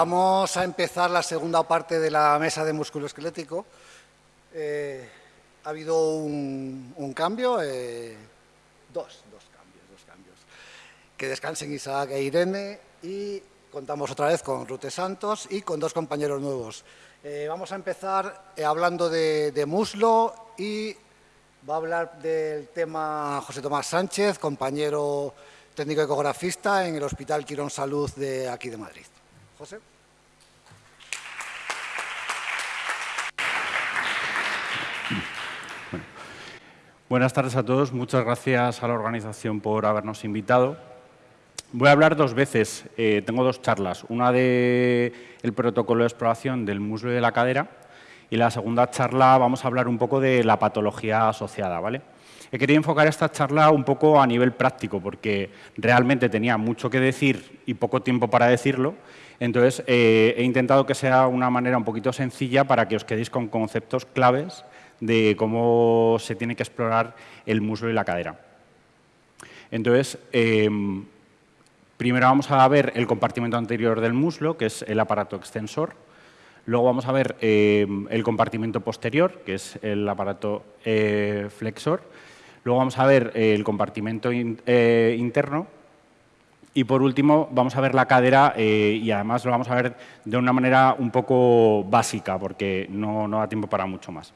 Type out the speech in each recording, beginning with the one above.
Vamos a empezar la segunda parte de la mesa de músculo esquelético. Eh, ha habido un, cambio, eh, dos, dos cambios, dos cambios. Que descansen Isaac e Irene y contamos otra vez con Rute Santos y con dos compañeros nuevos. Eh, vamos a empezar hablando de, de muslo y va a hablar del tema José Tomás Sánchez, compañero técnico ecografista en el Hospital Quirón Salud de aquí de Madrid. José. Buenas tardes a todos. Muchas gracias a la organización por habernos invitado. Voy a hablar dos veces. Eh, tengo dos charlas. Una de el protocolo de exploración del muslo y de la cadera y la segunda charla vamos a hablar un poco de la patología asociada. ¿vale? He querido enfocar esta charla un poco a nivel práctico porque realmente tenía mucho que decir y poco tiempo para decirlo entonces, eh, he intentado que sea una manera un poquito sencilla para que os quedéis con conceptos claves de cómo se tiene que explorar el muslo y la cadera. Entonces, em, primero vamos a ver el compartimento anterior del muslo, que es el aparato extensor. Luego vamos a ver em, el compartimento posterior, que es el aparato eh, flexor. Luego vamos a ver el compartimento eh, interno, y por último, vamos a ver la cadera eh, y además lo vamos a ver de una manera un poco básica porque no, da tiempo para mucho más.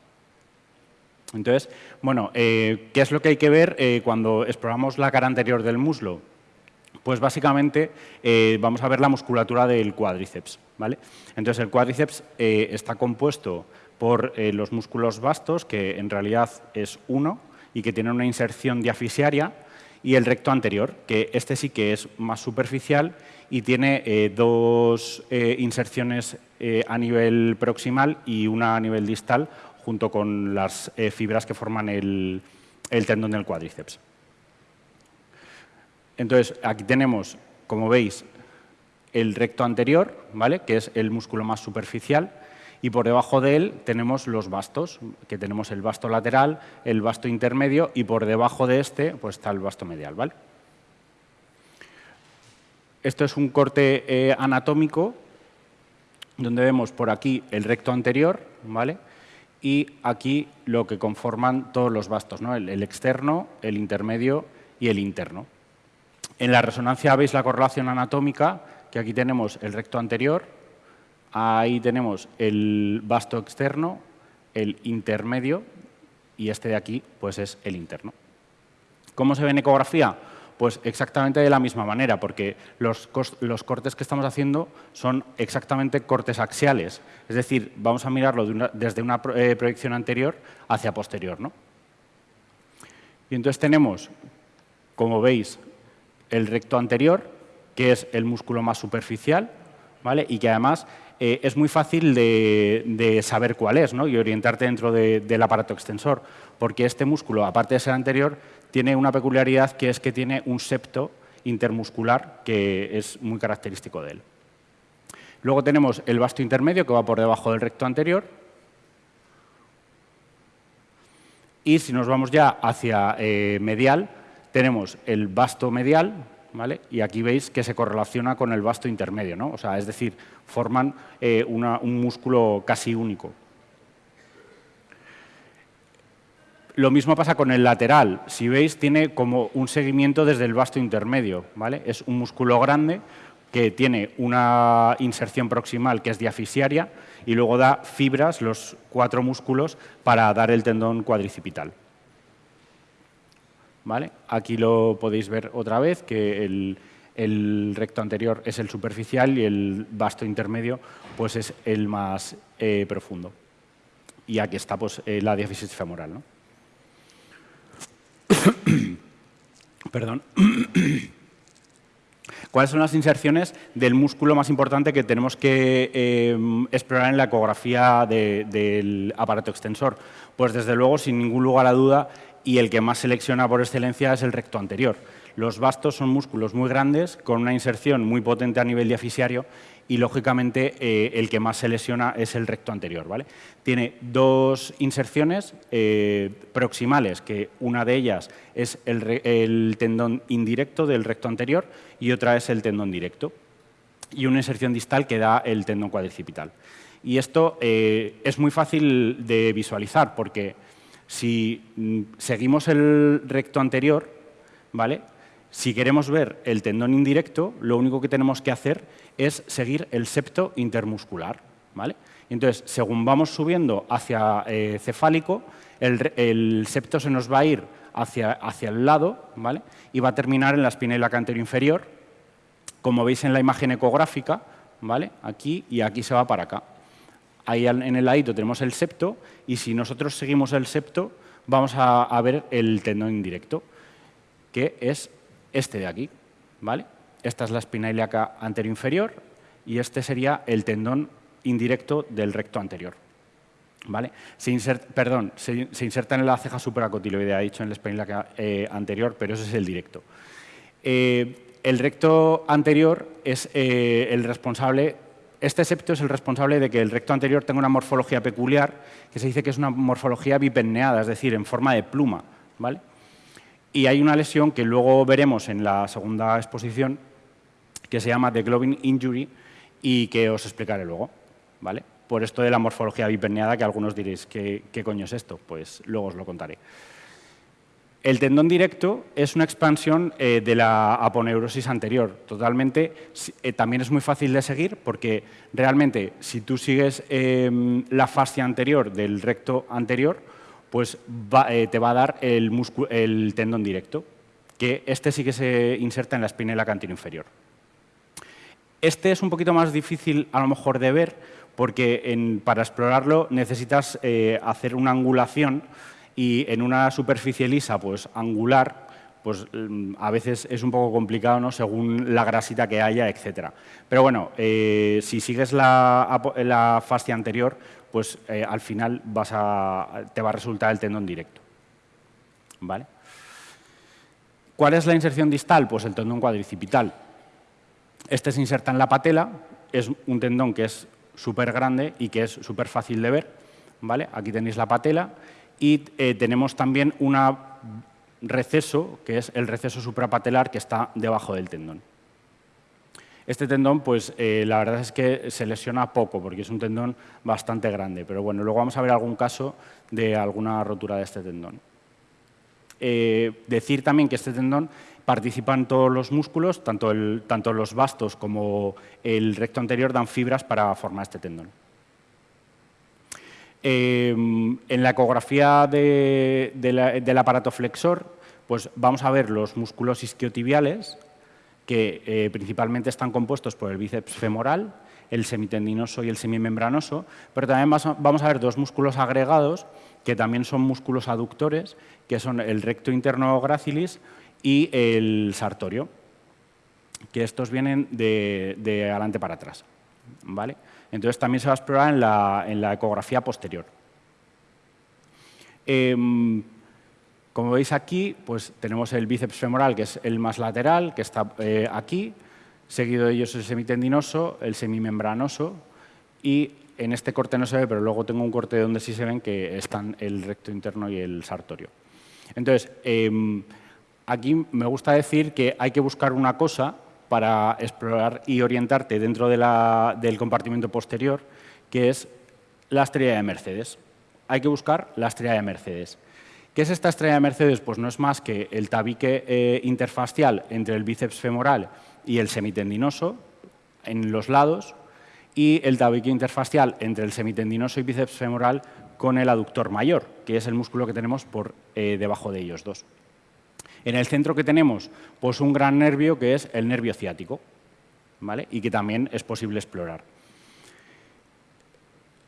Entonces, bueno, eh, ¿qué es lo que hay que ver eh, cuando exploramos la cara anterior del muslo? Pues básicamente vamos a ver la musculatura del cuádriceps. ¿vale? Entonces, el cuádriceps está compuesto por los músculos vastos, que en realidad es uno, y que tiene una inserción diafisiaria, y el recto anterior, que este sí que es más superficial y tiene eh, dos eh, inserciones eh, a nivel proximal y una a nivel distal, junto con las fibras que forman el, el tendón del cuádriceps. Entonces, aquí tenemos, como veis, el recto anterior, ¿vale? que es el músculo más superficial, y por debajo de él tenemos los bastos, que tenemos el basto lateral, el basto intermedio y por debajo de este pues, está el basto medial. ¿vale? Esto es un corte eh, anatómico donde vemos por aquí el recto anterior ¿vale? Y aquí lo que conforman todos los bastos, ¿no? el, el externo, el intermedio y el interno. En la resonancia veis la correlación anatómica, que aquí tenemos el recto anterior, Ahí tenemos el vasto externo, el intermedio y este de aquí pues es el interno. ¿Cómo se ve en ecografía? Pues exactamente de la misma manera, porque los, cortes que estamos haciendo son exactamente cortes axiales. Es decir, vamos a mirarlo desde una eh, proyección anterior hacia posterior. ¿no? Y entonces tenemos, como veis, el recto anterior, que es el músculo más superficial, ¿vale? y que además eh, es muy fácil de, saber cuál es ¿no? y orientarte dentro del aparato extensor, porque este músculo, aparte de ser anterior, tiene una peculiaridad que es que tiene un septo intermuscular que es muy característico de él. Luego tenemos el vasto intermedio que va por debajo del recto anterior. Y si nos vamos ya hacia eh, medial, tenemos el vasto medial, y aquí veis que se correlaciona con el vasto intermedio, ¿no? O sea, es decir, forman eh, un músculo casi único. Lo mismo pasa con el lateral. Si veis, tiene como un seguimiento desde el vasto intermedio. ¿vale? Es un músculo grande que tiene una inserción proximal que es diafisiaria y luego da fibras, los cuatro músculos, para dar el tendón cuadricipital. Aquí lo podéis ver otra vez, que el, recto anterior es el superficial y el vasto intermedio pues es el más eh, profundo. Y aquí está pues, eh, la diáfisis femoral. ¿no? Perdón. ¿Cuáles son las inserciones del músculo más importante que tenemos que eh, explorar en la ecografía del aparato extensor? Pues desde luego, sin ningún lugar a duda, y el que más selecciona por excelencia es el recto anterior. Los bastos son músculos muy grandes, con una inserción muy potente a nivel diafisiario y, lógicamente, eh, el que más se lesiona es el recto anterior. ¿vale? Tiene dos inserciones eh, proximales, que una de ellas es el, tendón indirecto del recto anterior y otra es el tendón directo. y una inserción distal que da el tendón cuadricipital. Y esto eh, es muy fácil de visualizar porque si mm, seguimos el recto anterior, ¿vale? Si queremos ver el tendón indirecto, lo único que tenemos que hacer es seguir el septo intermuscular. ¿vale? Entonces, según vamos subiendo hacia eh, cefálico, el, septo se nos va a ir hacia, hacia el lado ¿vale? y va a terminar en la espina ilíaca anterior inferior, como veis en la imagen ecográfica, ¿vale? aquí y aquí se va para acá. Ahí en el ladito tenemos el septo y si nosotros seguimos el septo vamos a, ver el tendón indirecto, que es este de aquí. ¿vale? Esta es la espina ilíaca anterior inferior y este sería el tendón indirecto del recto anterior. ¿Vale? Perdón, se, inserta en la ceja superacotiloidea, he dicho en la espina eh, anterior, pero ese es el directo. Eh, el recto anterior es eh, el responsable, este septo es el responsable de que el recto anterior tenga una morfología peculiar, que se dice que es una morfología bipenneada, es decir, en forma de pluma. ¿vale? Y hay una lesión que luego veremos en la segunda exposición, que se llama The Globin Injury, y que os explicaré luego. ¿vale? Por esto de la morfología biperneada, que algunos diréis, ¿qué, coño es esto? Pues luego os lo contaré. El tendón directo es una expansión eh, de la aponeurosis anterior. Totalmente, eh, también es muy fácil de seguir porque realmente si tú sigues em, la fascia anterior del recto anterior, pues eh, te va a dar el, el, tendón directo, que este sí que se inserta en la espinela cantino inferior. Este es un poquito más difícil a lo mejor de ver porque para explorarlo necesitas eh, hacer una angulación y en una superficie lisa, pues angular, pues mm, a veces es un poco complicado, ¿no? según la grasita que haya, etc. Pero bueno, eh, si sigues la, fascia anterior, pues eh, al final te va a resultar el tendón directo. ¿Vale? ¿Cuál es la inserción distal? Pues el tendón cuadricipital. Este se inserta en la patela, es un tendón que es súper grande y que es súper fácil de ver. ¿vale? Aquí tenéis la patela y eh, tenemos también un receso, que es el receso suprapatelar que está debajo del tendón. Este tendón, pues eh, la verdad es que se lesiona poco porque es un tendón bastante grande, pero bueno, luego vamos a ver algún caso de alguna rotura de este tendón. Eh, decir también que este tendón participan todos los músculos, tanto, tanto los vastos como el recto anterior dan fibras para formar este tendón. Em, en la ecografía del aparato flexor, pues vamos a ver los músculos isquiotibiales, que eh, principalmente están compuestos por el bíceps femoral, el semitendinoso y el semimembranoso, pero también vamos a ver dos músculos agregados, que también son músculos aductores, que son el recto interno gracilis y el sartorio, que estos vienen de, adelante para atrás. ¿vale? Entonces también se va a explorar en la, ecografía posterior. Em, como veis aquí, pues tenemos el bíceps femoral, que es el más lateral, que está eh, aquí, seguido de ellos el semitendinoso, el semimembranoso y en este corte no se ve, pero luego tengo un corte donde sí se ven que están el recto interno y el sartorio. Entonces, em, aquí me gusta decir que hay que buscar una cosa para explorar y orientarte dentro del compartimento posterior, que es la estrella de Mercedes. Hay que buscar la estrella de Mercedes. ¿Qué es esta estrella de Mercedes? Pues no es más que el tabique eh, interfacial entre el bíceps femoral y el semitendinoso en los lados y el tabique interfacial entre el semitendinoso y bíceps femoral con el aductor mayor, que es el músculo que tenemos por eh, debajo de ellos dos. En el centro que tenemos, pues un gran nervio que es el nervio ciático, ¿vale? y que también es posible explorar.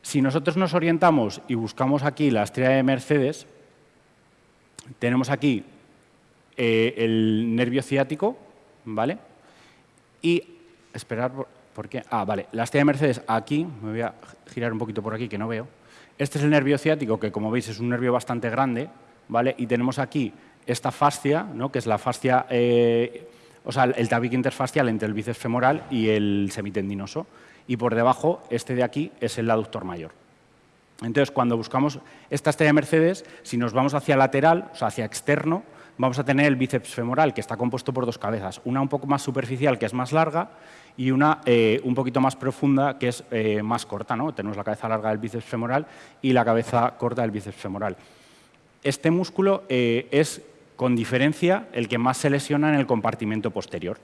Si nosotros nos orientamos y buscamos aquí la estrella de Mercedes, tenemos aquí eh, el nervio ciático, ¿vale? Y, esperar, ¿por, qué? Ah, vale, la estrella de Mercedes aquí, me voy a girar un poquito por aquí que no veo. Este es el nervio ciático, que como veis es un nervio bastante grande, ¿vale? Y tenemos aquí esta fascia, ¿no? que es la fascia, eh, o sea, el tabique interfacial entre el bíceps femoral y el semitendinoso. Y por debajo, este de aquí es el aductor mayor. Entonces, cuando buscamos esta estrella de Mercedes, si nos vamos hacia lateral, o sea, hacia externo, vamos a tener el bíceps femoral, que está compuesto por dos cabezas, una un poco más superficial, que es más larga, y una eh, un poquito más profunda, que es eh, más corta. ¿no? Tenemos la cabeza larga del bíceps femoral y la cabeza corta del bíceps femoral. Este músculo eh, es, con diferencia, el que más se lesiona en el compartimento posterior.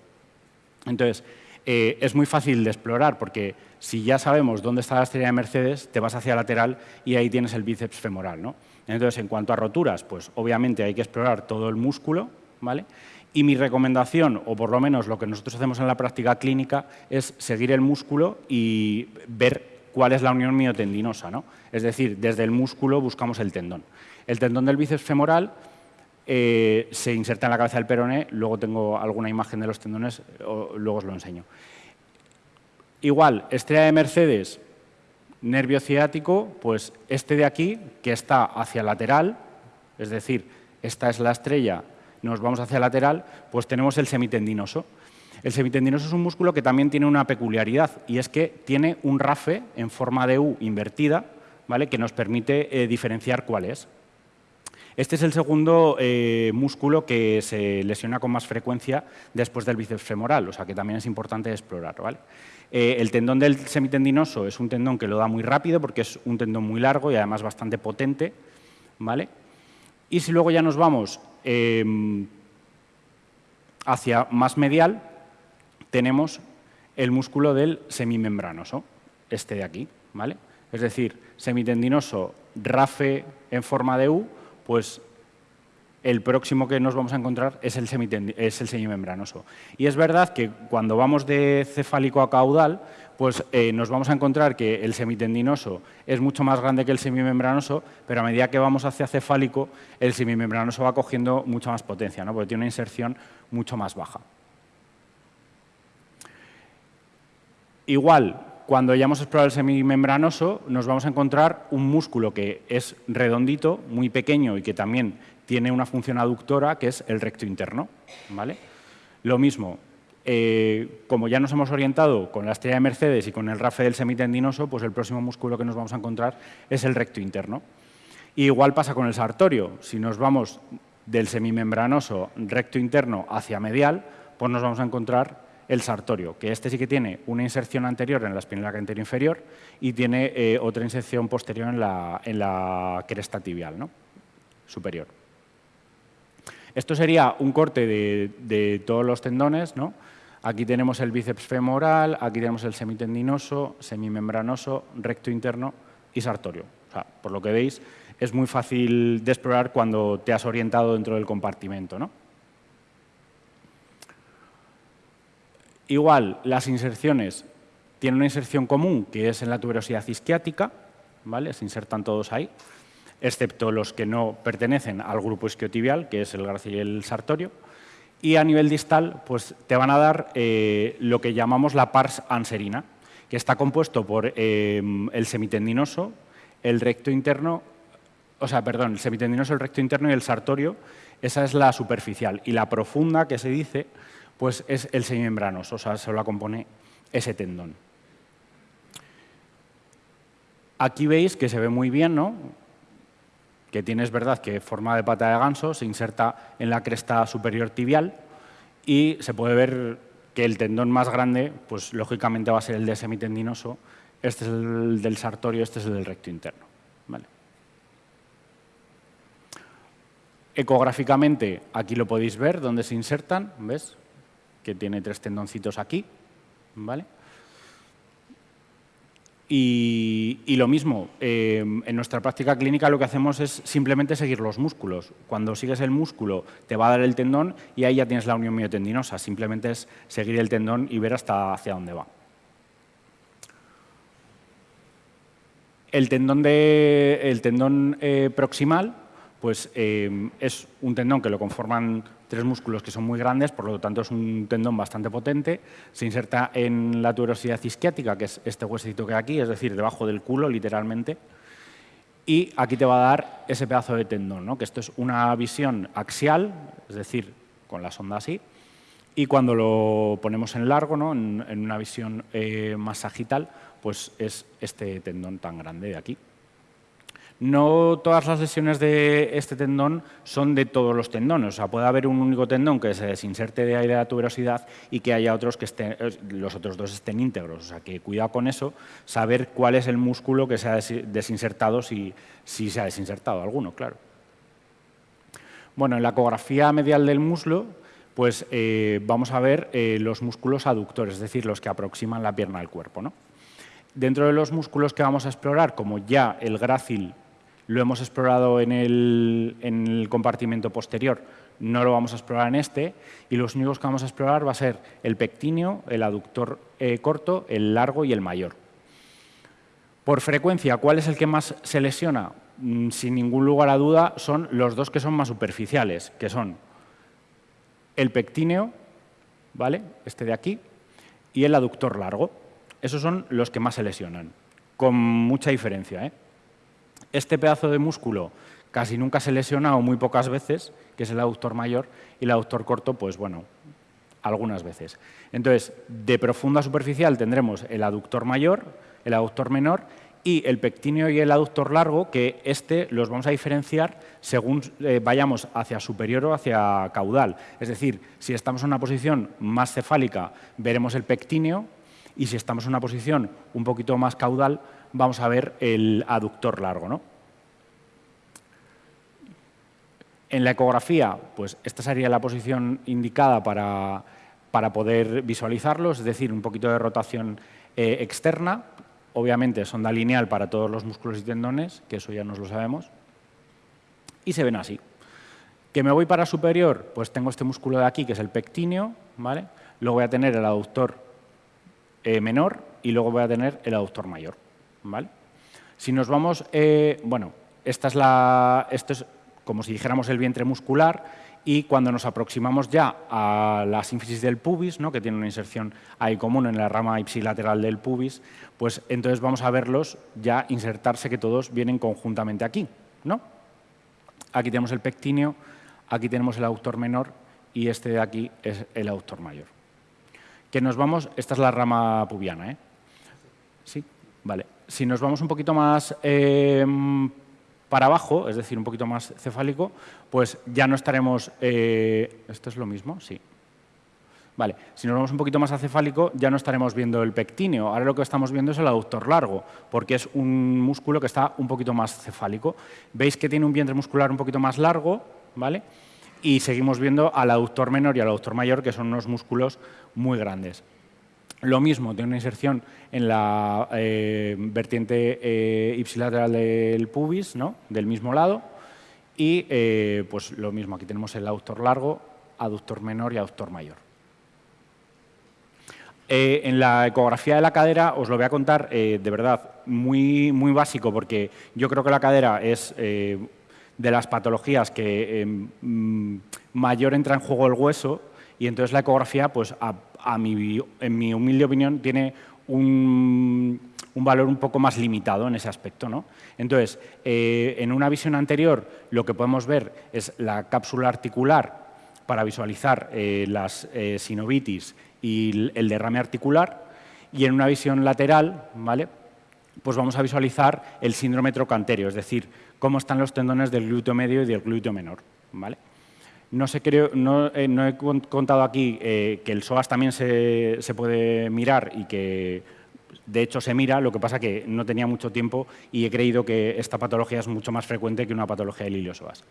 Entonces, es muy fácil de explorar porque si ya sabemos dónde está la estrella de Mercedes, te vas hacia lateral y ahí tienes el bíceps femoral. ¿no? Entonces, en cuanto a roturas, pues obviamente hay que explorar todo el músculo, ¿vale? Y mi recomendación, o por lo menos lo que nosotros hacemos en la práctica clínica, es seguir el músculo y ver cuál es la unión miotendinosa. ¿no? Es decir, desde el músculo buscamos el tendón. El tendón del bíceps femoral eh, se inserta en la cabeza del peroné, luego tengo alguna imagen de los tendones, luego os lo enseño. Igual, estrella de Mercedes, nervio ciático, pues este de aquí, que está hacia lateral, es decir, esta es la estrella nos vamos hacia lateral, pues tenemos el semitendinoso. El semitendinoso es un músculo que también tiene una peculiaridad y es que tiene un rafe en forma de U invertida ¿vale? que nos permite eh, diferenciar cuál es. Este es el segundo eh, músculo que se lesiona con más frecuencia después del bíceps femoral, o sea que también es importante explorar. ¿vale? Eh, el tendón del semitendinoso es un tendón que lo da muy rápido porque es un tendón muy largo y además bastante potente. ¿vale? Y si luego ya nos vamos Em, hacia más medial tenemos el músculo del semimembranoso, este de aquí. ¿vale? Es decir, semitendinoso, RAFE en forma de U, pues el próximo que nos vamos a encontrar es el, es semimembranoso. Y es verdad que cuando vamos de cefálico a caudal, pues eh, nos vamos a encontrar que el semitendinoso es mucho más grande que el semimembranoso, pero a medida que vamos hacia cefálico, el semimembranoso va cogiendo mucha más potencia, ¿no? porque tiene una inserción mucho más baja. Igual, cuando ya hemos explorado el semimembranoso, nos vamos a encontrar un músculo que es redondito, muy pequeño y que también tiene una función aductora, que es el recto interno. ¿vale? Lo mismo, eh, como ya nos hemos orientado con la estrella de Mercedes y con el rafe del semitendinoso, pues el próximo músculo que nos vamos a encontrar es el recto interno. igual pasa con el sartorio. Si nos vamos del semimembranoso recto interno hacia medial, pues nos vamos a encontrar el sartorio, que este sí que tiene una inserción anterior en la espinal anterior inferior y tiene eh, otra inserción posterior en la, en la cresta tibial ¿no? superior. Esto sería un corte de, todos los tendones, ¿no? Aquí tenemos el bíceps femoral, aquí tenemos el semitendinoso, semimembranoso, recto interno y sartorio. por lo que veis, es muy fácil de explorar cuando te has orientado dentro del compartimento. Igual, las inserciones tienen una inserción común, que es en la tuberosidad isquiática, ¿vale? se insertan todos ahí, excepto los que no pertenecen al grupo isquiotibial, que es el gracial y el sartorio y a nivel distal pues, te van a dar eh, lo que llamamos la pars anserina, que está compuesto por eh, el semitendinoso, el recto interno, o sea, perdón, el semitendinoso, el recto interno y el sartorio, esa es la superficial. Y la profunda, que se dice, pues es el semimembranoso, o sea, se la compone ese tendón. Aquí veis que se ve muy bien, ¿no? Que tiene es verdad que forma de pata de ganso, se inserta en la cresta superior tibial y se puede ver que el tendón más grande, pues lógicamente va a ser el de semitendinoso, este es el del sartorio, este es el del recto interno. Ecográficamente, aquí lo podéis ver, donde se insertan, ¿ves? Que tiene tres tendoncitos aquí, ¿vale? Y, lo mismo, eh, en nuestra práctica clínica lo que hacemos es simplemente seguir los músculos. Cuando sigues el músculo te va a dar el tendón y ahí ya tienes la unión miotendinosa. Simplemente es seguir el tendón y ver hasta hacia dónde va. El tendón, de, el tendón eh, proximal pues, eh, es un tendón que lo conforman tres músculos que son muy grandes, por lo tanto es un tendón bastante potente, se inserta en la tuberosidad isquiática, que es este huesito que hay aquí, es decir, debajo del culo, literalmente, y aquí te va a dar ese pedazo de tendón, ¿no? que esto es una visión axial, es decir, con la sonda así, y cuando lo ponemos en largo, ¿no? en, una visión eh, más sagital, pues es este tendón tan grande de aquí. No todas las lesiones de este tendón son de todos los tendones. O sea, puede haber un único tendón que se desinserte de ahí de la tuberosidad y que haya otros que estén, eh, los otros dos estén íntegros. O sea, que cuidado con eso, saber cuál es el músculo que se ha desinsertado, si, se ha desinsertado alguno, claro. Bueno, en la ecografía medial del muslo, pues eh, vamos a ver eh, los músculos aductores, es decir, los que aproximan la pierna al cuerpo. ¿no? Dentro de los músculos que vamos a explorar, como ya el grácil lo hemos explorado en el, compartimento posterior, no lo vamos a explorar en este, y los únicos que vamos a explorar va a ser el pectíneo, el aductor eh, corto, el largo y el mayor. Por frecuencia, ¿cuál es el que más se lesiona? Mm, sin ningún lugar a duda, son los dos que son más superficiales, que son el pectíneo, ¿vale? este de aquí, y el aductor largo. Esos son los que más se lesionan, con mucha diferencia. ¿eh? Este pedazo de músculo casi nunca se lesiona o muy pocas veces, que es el aductor mayor, y el aductor corto, pues bueno, algunas veces. Entonces, de profunda superficial tendremos el aductor mayor, el aductor menor y el pectíneo y el aductor largo, que este los vamos a diferenciar según eh, vayamos hacia superior o hacia caudal. Es decir, si estamos en una posición más cefálica, veremos el pectíneo, y si estamos en una posición un poquito más caudal, vamos a ver el aductor largo. ¿no? En la ecografía, pues esta sería la posición indicada para, poder visualizarlo, es decir, un poquito de rotación eh, externa, obviamente sonda lineal para todos los músculos y tendones, que eso ya nos lo sabemos, y se ven así. ¿Que me voy para superior? Pues tengo este músculo de aquí, que es el pectíneo, ¿vale? luego voy a tener el aductor eh, menor y luego voy a tener el aductor mayor. ¿Vale? Si nos vamos, eh, bueno, esta es la, esto es como si dijéramos el vientre muscular y cuando nos aproximamos ya a la sínfisis del pubis, ¿no? que tiene una inserción ahí común en la rama ipsilateral del pubis, pues entonces vamos a verlos ya insertarse que todos vienen conjuntamente aquí. ¿no? Aquí tenemos el pectíneo, aquí tenemos el autor menor y este de aquí es el autor mayor. Que nos vamos, esta es la rama pubiana, ¿eh? Sí, vale si nos vamos un poquito más em, para abajo, es decir, un poquito más cefálico, pues ya no estaremos... Eh, ¿Esto es lo mismo? Sí. Vale, si nos vamos un poquito más acefálico, ya no estaremos viendo el pectíneo. Ahora lo que estamos viendo es el aductor largo, porque es un músculo que está un poquito más cefálico. Veis que tiene un vientre muscular un poquito más largo, ¿vale? Y seguimos viendo al aductor menor y al aductor mayor, que son unos músculos muy grandes. Lo mismo, tiene una inserción en la eh, vertiente eh, ipsilateral del pubis, ¿no? del mismo lado. Y eh, pues lo mismo, aquí tenemos el aductor largo, aductor menor y aductor mayor. en la ecografía de la cadera os lo voy a contar de verdad muy, muy básico porque yo creo que la cadera es de las patologías que mm, mayor entra en juego el hueso y entonces la ecografía pues, en mi humilde opinión, tiene un, valor un poco más limitado en ese aspecto. ¿no? Entonces, eh, en una visión anterior, lo que podemos ver es la cápsula articular para visualizar eh, las eh, sinovitis y el derrame articular, y en una visión lateral, ¿vale? pues vamos a visualizar el síndrome trocantero, es decir, cómo están los tendones del glúteo medio y del glúteo menor. ¿vale? No, creo, no, eh, he contado aquí eh, que el psoas también se, puede mirar y que de hecho se mira, lo que pasa que no tenía mucho tiempo y he creído que esta patología es mucho más frecuente que una patología del iliosoas.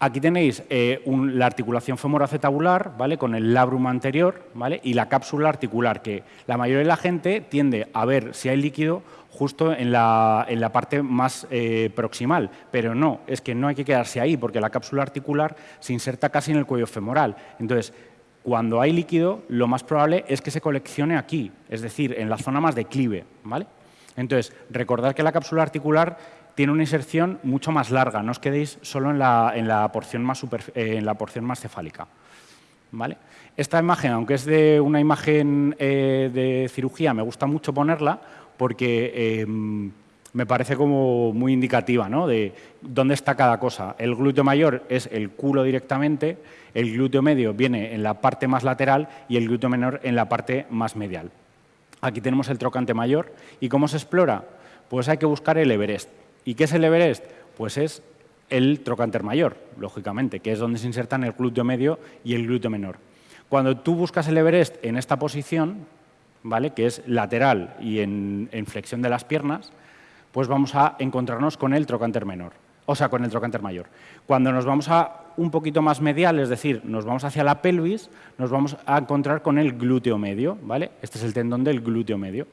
Aquí tenéis eh, la articulación femoroacetabular, ¿vale? con el labrum anterior ¿vale? y la cápsula articular, que la mayoría de la gente tiende a ver si hay líquido justo en la, en la parte más eh, proximal, pero no, es que no hay que quedarse ahí, porque la cápsula articular se inserta casi en el cuello femoral. Entonces, cuando hay líquido, lo más probable es que se coleccione aquí, es decir, en la zona más declive. ¿vale? Entonces, recordad que la cápsula articular tiene una inserción mucho más larga, no os quedéis solo en la, porción, más eh, en la porción más cefálica. ¿Vale? Esta imagen, aunque es de una imagen eh, de cirugía, me gusta mucho ponerla porque em, me parece como muy indicativa ¿no? de dónde está cada cosa. El glúteo mayor es el culo directamente, el glúteo medio viene en la parte más lateral y el glúteo menor en la parte más medial. Aquí tenemos el trocante mayor. ¿Y cómo se explora? Pues hay que buscar el Everest. ¿Y qué es el Everest? Pues es el trocánter mayor, lógicamente, que es donde se insertan el glúteo medio y el glúteo menor. Cuando tú buscas el Everest en esta posición, ¿vale? que es lateral y en, flexión de las piernas, pues vamos a encontrarnos con el trocánter menor, o sea, con el trocánter mayor. Cuando nos vamos a un poquito más medial, es decir, nos vamos hacia la pelvis, nos vamos a encontrar con el glúteo medio, ¿vale? Este es el tendón del glúteo medio.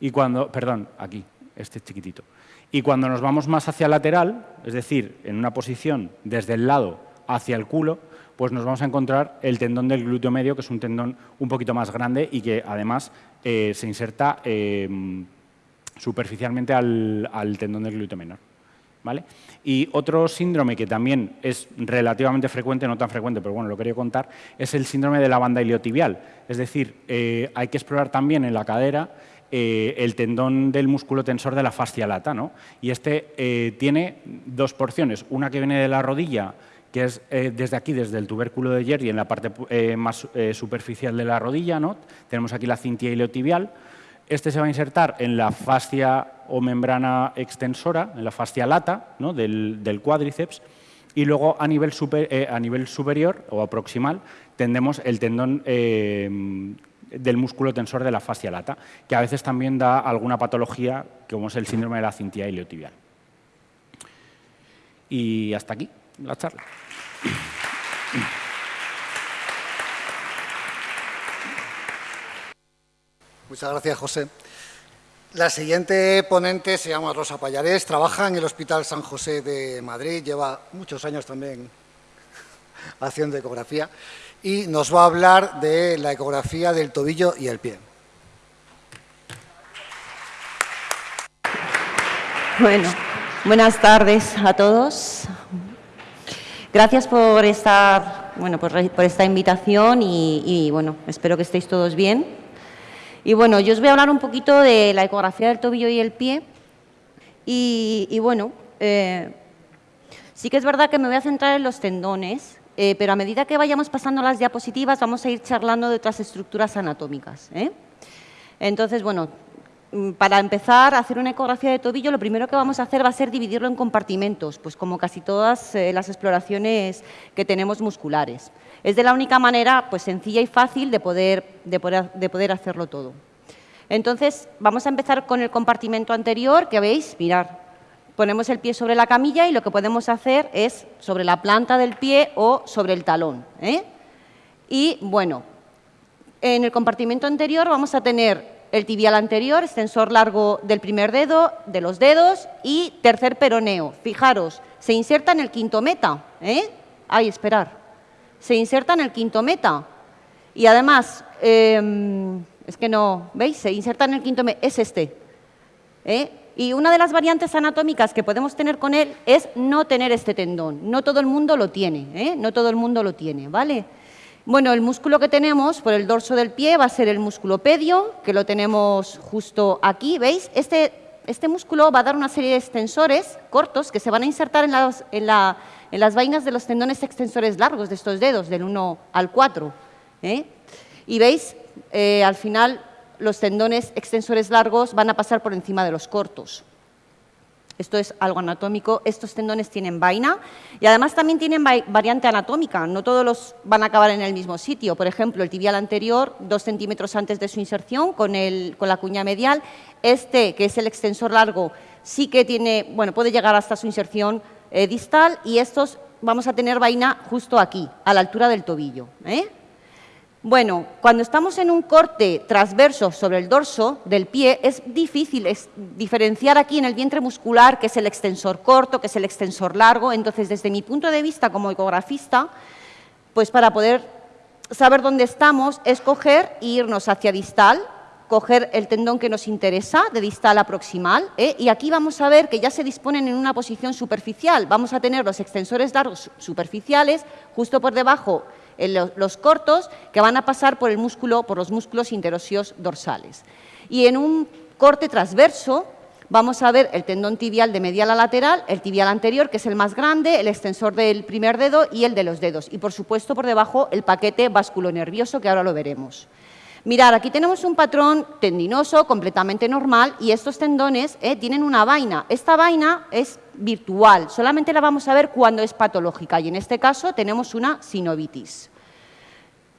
Y cuando, perdón, aquí, este chiquitito. Y cuando nos vamos más hacia lateral, es decir, en una posición desde el lado hacia el culo, pues nos vamos a encontrar el tendón del glúteo medio, que es un tendón un poquito más grande y que además eh, se inserta eh, superficialmente al, tendón del glúteo menor. ¿Vale? Y otro síndrome que también es relativamente frecuente, no tan frecuente, pero bueno, lo quería contar, es el síndrome de la banda iliotibial. Es decir, eh, hay que explorar también en la cadera eh, el tendón del músculo tensor de la fascia lata. ¿no? Y este tiene dos porciones, una que viene de la rodilla, que es eh, desde aquí, desde el tubérculo de Jerry, en la parte más superficial de la rodilla. ¿no? Tenemos aquí la cintia iliotibial. Este se va a insertar en la fascia o membrana extensora, en la fascia lata ¿no? del, cuádriceps. Y luego a nivel, a nivel superior o proximal tendremos el tendón del músculo tensor de la fascia lata, que a veces también da alguna patología, como es el síndrome de la cintia iliotibial. Y hasta aquí la charla. Muchas gracias, José. La siguiente ponente se llama Rosa Payarés, trabaja en el Hospital San José de Madrid, lleva muchos años también haciendo ecografía y nos va a hablar de la ecografía del tobillo y el pie. Bueno, buenas tardes a todos. Gracias por estar, bueno, por, esta invitación y, bueno, espero que estéis todos bien. Y bueno, yo os voy a hablar un poquito de la ecografía del tobillo y el pie. Y, bueno, eh, sí que es verdad que me voy a centrar en los tendones, eh, pero a medida que vayamos pasando las diapositivas vamos a ir charlando de otras estructuras anatómicas. ¿eh? Entonces, bueno, para empezar a hacer una ecografía de tobillo, lo primero que vamos a hacer va a ser dividirlo en compartimentos, pues como casi todas eh, las exploraciones que tenemos musculares. Es de la única manera pues, sencilla y fácil de poder, de poder, de poder hacerlo todo. Entonces, vamos a empezar con el compartimento anterior, que veis, mirar, ponemos el pie sobre la camilla y lo que podemos hacer es sobre la planta del pie o sobre el talón. ¿eh? Y bueno, en el compartimento anterior vamos a tener el tibial anterior, extensor largo del primer dedo, de los dedos y tercer peroneo. Fijaros, se inserta en el quinto meta. ¿eh? Ay, esperar. Se inserta en el quinto meta. Y además, em, es que no, ¿veis? Se inserta en el quinto meta, es este. ¿eh? Y una de las variantes anatómicas que podemos tener con él es no tener este tendón. No todo el mundo lo tiene, ¿eh? no todo el mundo lo tiene, ¿vale? Bueno, el músculo que tenemos por el dorso del pie va a ser el músculo pedio, que lo tenemos justo aquí, ¿veis? Este, este músculo va a dar una serie de extensores cortos que se van a insertar en las, en, las vainas de los tendones extensores largos de estos dedos, del 1 al 4. ¿eh? Y veis, eh, al final los tendones extensores largos van a pasar por encima de los cortos. Esto es algo anatómico. Estos tendones tienen vaina y además también tienen variante anatómica. No todos los van a acabar en el mismo sitio. Por ejemplo, el tibial anterior, dos centímetros antes de su inserción, con, la cuña medial. Este, que es el extensor largo, sí que tiene, bueno, puede llegar hasta su inserción eh, distal y estos vamos a tener vaina justo aquí, a la altura del tobillo. ¿eh? Bueno, cuando estamos en un corte transverso sobre el dorso del pie, es difícil diferenciar aquí en el vientre muscular que es el extensor corto, que es el extensor largo. Entonces, desde mi punto de vista como ecografista, pues para poder saber dónde estamos, es coger e irnos hacia distal, coger el tendón que nos interesa, de distal a proximal, ¿eh? y aquí vamos a ver que ya se disponen en una posición superficial. Vamos a tener los extensores largos superficiales, justo por debajo los cortos que van a pasar por, el músculo, por los músculos interóseos dorsales. Y en un corte transverso vamos a ver el tendón tibial de medial a lateral, el tibial anterior, que es el más grande, el extensor del primer dedo y el de los dedos. Y, por supuesto, por debajo el paquete nervioso que ahora lo veremos. Mirad, aquí tenemos un patrón tendinoso completamente normal y estos tendones eh, tienen una vaina. Esta vaina es virtual, solamente la vamos a ver cuando es patológica y en este caso tenemos una sinovitis.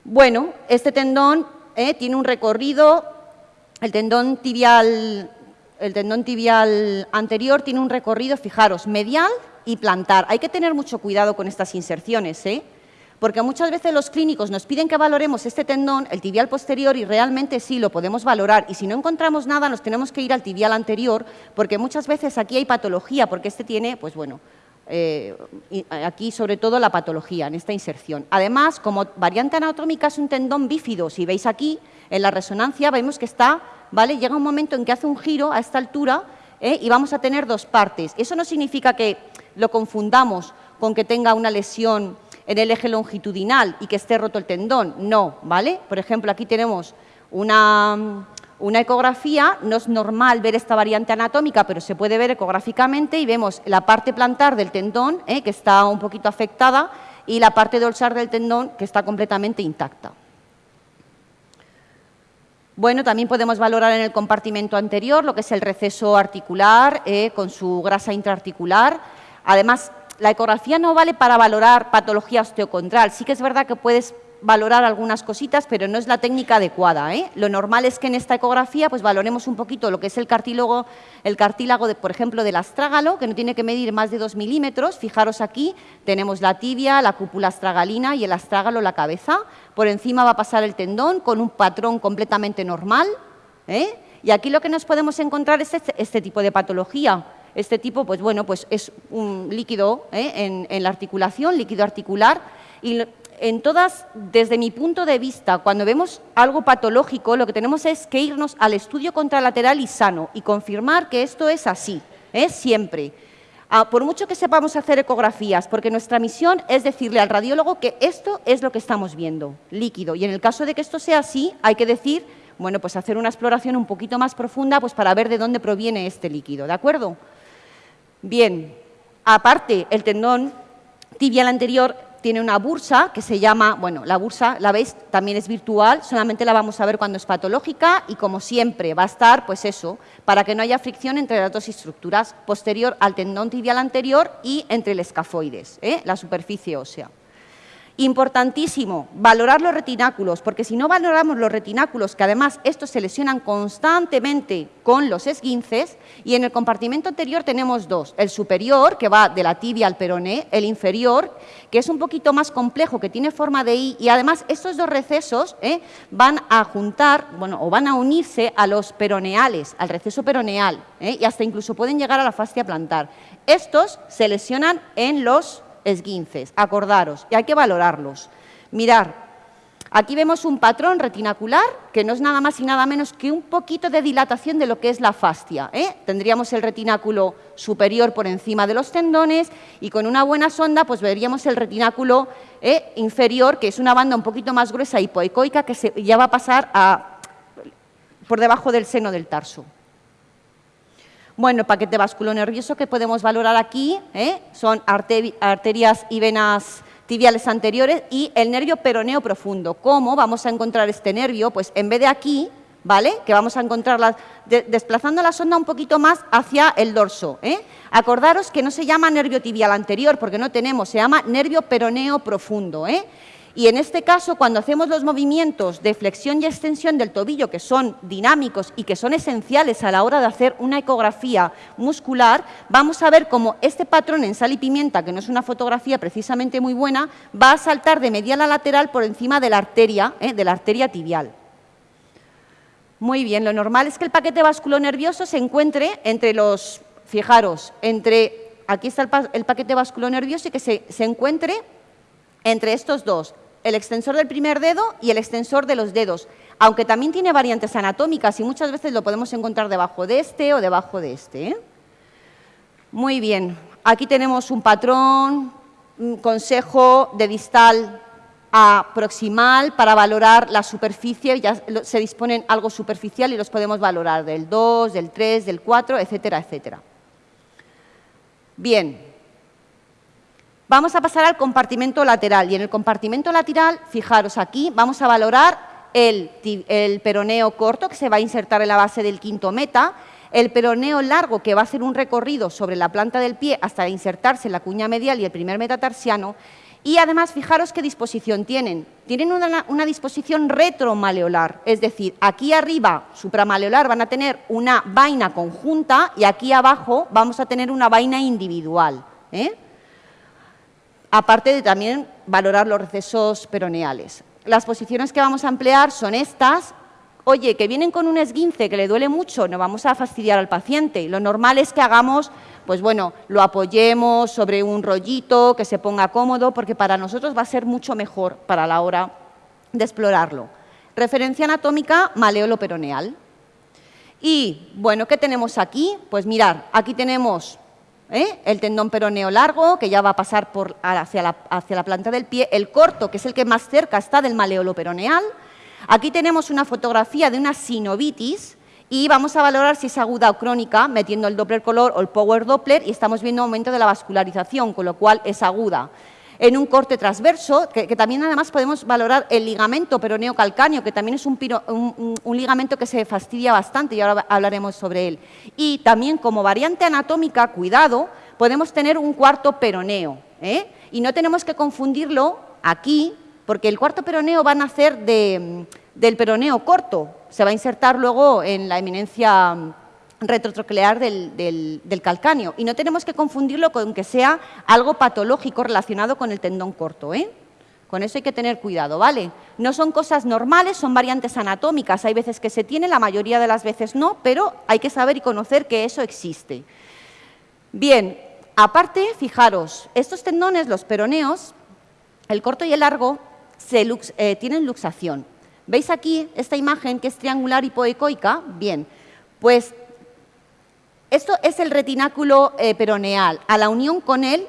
Bueno, este tendón eh, tiene un recorrido, el tendón tibial el tendón tibial anterior tiene un recorrido, fijaros, medial y plantar. Hay que tener mucho cuidado con estas inserciones, ¿eh? Porque muchas veces los clínicos nos piden que valoremos este tendón, el tibial posterior, y realmente sí lo podemos valorar. Y si no encontramos nada, nos tenemos que ir al tibial anterior, porque muchas veces aquí hay patología, porque este tiene, pues bueno, eh, aquí sobre todo la patología en esta inserción. Además, como variante anatómica es un tendón bífido, si veis aquí, en la resonancia vemos que está ¿vale? Llega un momento en que hace un giro a esta altura ¿eh? y vamos a tener dos partes. Eso no significa que lo confundamos con que tenga una lesión en el eje longitudinal y que esté roto el tendón, no, ¿vale? Por ejemplo, aquí tenemos una, una ecografía, no es normal ver esta variante anatómica, pero se puede ver ecográficamente y vemos la parte plantar del tendón, ¿eh? que está un poquito afectada, y la parte dorsal del tendón, que está completamente intacta. Bueno, también podemos valorar en el compartimento anterior lo que es el receso articular eh, con su grasa intraarticular. Además, la ecografía no vale para valorar patología osteocondral. Sí que es verdad que puedes valorar algunas cositas, pero no es la técnica adecuada. ¿eh? Lo normal es que en esta ecografía pues, valoremos un poquito lo que es el cartílago, el cartílago por ejemplo, del astrágalo, que no tiene que medir más de 2 milímetros. Fijaros aquí, tenemos la tibia, la cúpula astragalina y el astrágalo, la cabeza. Por encima va a pasar el tendón con un patrón completamente normal. ¿eh? Y aquí lo que nos podemos encontrar es este, este, tipo de patología. Este tipo, pues bueno, pues es un líquido ¿eh? en, la articulación, líquido articular, y en todas, desde mi punto de vista, cuando vemos algo patológico, lo que tenemos es que irnos al estudio contralateral y sano y confirmar que esto es así, es siempre. Ah, por mucho que sepamos hacer ecografías, porque nuestra misión es decirle al radiólogo que esto es lo que estamos viendo, líquido. Y en el caso de que esto sea así, hay que decir, bueno, pues hacer una exploración un poquito más profunda pues para ver de dónde proviene este líquido, ¿de acuerdo? Bien, aparte, el tendón tibial anterior tiene una bursa que se llama, bueno, la bursa, la veis, también es virtual, solamente la vamos a ver cuando es patológica y como siempre va a estar, pues eso, para que no haya fricción entre las dos estructuras, posterior al tendón tibial anterior y entre el escafoides, ¿eh? la superficie ósea. Importantísimo, valorar los retináculos, porque si no valoramos los retináculos, que además estos se lesionan constantemente con los esguinces, y en el compartimento anterior tenemos dos, el superior, que va de la tibia al peroné, el inferior, que es un poquito más complejo, que tiene forma de I, y además estos dos recesos ¿eh? van a juntar, bueno, o van a unirse a los peroneales, al receso peroneal, ¿eh? y hasta incluso pueden llegar a la fascia plantar. Estos se lesionan en los esguinces, acordaros, y hay que valorarlos. Mirar, aquí vemos un patrón retinacular que no es nada más y nada menos que un poquito de dilatación de lo que es la fascia. ¿eh? Tendríamos el retináculo superior por encima de los tendones y con una buena sonda pues veríamos el retináculo ¿eh? inferior, que es una banda un poquito más gruesa hipoecoica que se, ya va a pasar a, por debajo del seno del tarso. Bueno, paquete nervioso que podemos valorar aquí ¿eh? son arterias y venas tibiales anteriores y el nervio peroneo profundo. ¿Cómo vamos a encontrar este nervio? Pues en vez de aquí, ¿vale? Que vamos a encontrarla desplazando la sonda un poquito más hacia el dorso. ¿eh? Acordaros que no se llama nervio tibial anterior porque no tenemos, se llama nervio peroneo profundo. ¿eh? Y en este caso, cuando hacemos los movimientos de flexión y extensión del tobillo, que son dinámicos y que son esenciales a la hora de hacer una ecografía muscular, vamos a ver cómo este patrón en sal y pimienta, que no es una fotografía precisamente muy buena, va a saltar de medial a lateral por encima de la arteria, ¿eh? de la arteria tibial. Muy bien, lo normal es que el paquete nervioso se encuentre entre los, fijaros, entre, aquí está el, paquete nervioso y que se, se encuentre entre estos dos, el extensor del primer dedo y el extensor de los dedos, aunque también tiene variantes anatómicas y muchas veces lo podemos encontrar debajo de este o debajo de este. ¿eh? Muy bien, aquí tenemos un patrón, un consejo de distal a proximal para valorar la superficie, ya se disponen algo superficial y los podemos valorar del 2, del 3, del 4, etcétera, etcétera. Bien, Vamos a pasar al compartimento lateral y en el compartimento lateral, fijaros aquí, vamos a valorar el, peroneo corto, que se va a insertar en la base del quinto meta, el peroneo largo, que va a hacer un recorrido sobre la planta del pie hasta insertarse en la cuña medial y el primer metatarsiano, y además, fijaros qué disposición tienen. Tienen una, disposición retromaleolar, es decir, aquí arriba, supramaleolar, van a tener una vaina conjunta y aquí abajo vamos a tener una vaina individual. ¿eh? Aparte de también valorar los recesos peroneales. Las posiciones que vamos a emplear son estas. Oye, que vienen con un esguince que le duele mucho, no vamos a fastidiar al paciente. Lo normal es que hagamos pues bueno, lo apoyemos sobre un rollito, que se ponga cómodo, porque para nosotros va a ser mucho mejor para la hora de explorarlo. Referencia anatómica, maleolo peroneal. Y, bueno, ¿qué tenemos aquí? Pues mirar, aquí tenemos ¿eh? el tendón peroneo largo, que ya va a pasar por, hacia, la, hacia la planta del pie, el corto, que es el que más cerca está del maleolo peroneal. Aquí tenemos una fotografía de una sinovitis, y vamos a valorar si es aguda o crónica metiendo el Doppler color o el Power Doppler y estamos viendo aumento de la vascularización, con lo cual es aguda. En un corte transverso, que, también además podemos valorar el ligamento peroneo calcáneo, que también es un, ligamento que se fastidia bastante y ahora hablaremos sobre él. Y también como variante anatómica, cuidado, podemos tener un cuarto peroneo. ¿eh? Y no tenemos que confundirlo aquí, porque el cuarto peroneo va a nacer del peroneo corto, se va a insertar luego en la eminencia retrotroclear del, calcáneo. Y no tenemos que confundirlo con que sea algo patológico relacionado con el tendón corto. ¿eh? Con eso hay que tener cuidado, ¿vale? No son cosas normales, son variantes anatómicas. Hay veces que se tiene, la mayoría de las veces no, pero hay que saber y conocer que eso existe. Bien, aparte, fijaros, estos tendones, los peroneos, el corto y el largo, eh, tienen luxación. ¿Veis aquí esta imagen que es triangular hipoecoica? Bien, pues esto es el retináculo eh, peroneal, a la unión con el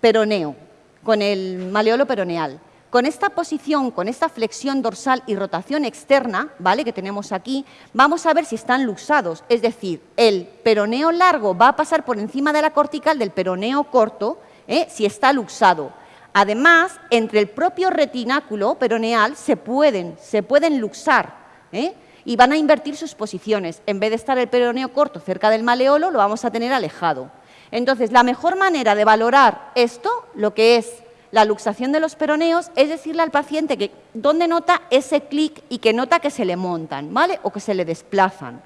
peroneo, con el maleolo peroneal. Con esta posición, con esta flexión dorsal y rotación externa, ¿vale? que tenemos aquí, vamos a ver si están luxados. Es decir, el peroneo largo va a pasar por encima de la cortical del peroneo corto ¿eh? si está luxado. Además, entre el propio retináculo peroneal se pueden, se pueden luxar ¿eh? Y van a invertir sus posiciones. En vez de estar el peroneo corto cerca del maleolo, lo vamos a tener alejado. Entonces, la mejor manera de valorar esto, lo que es la luxación de los peroneos, es decirle al paciente que dónde nota ese clic y que nota que se le montan, ¿vale? O que se le desplazan.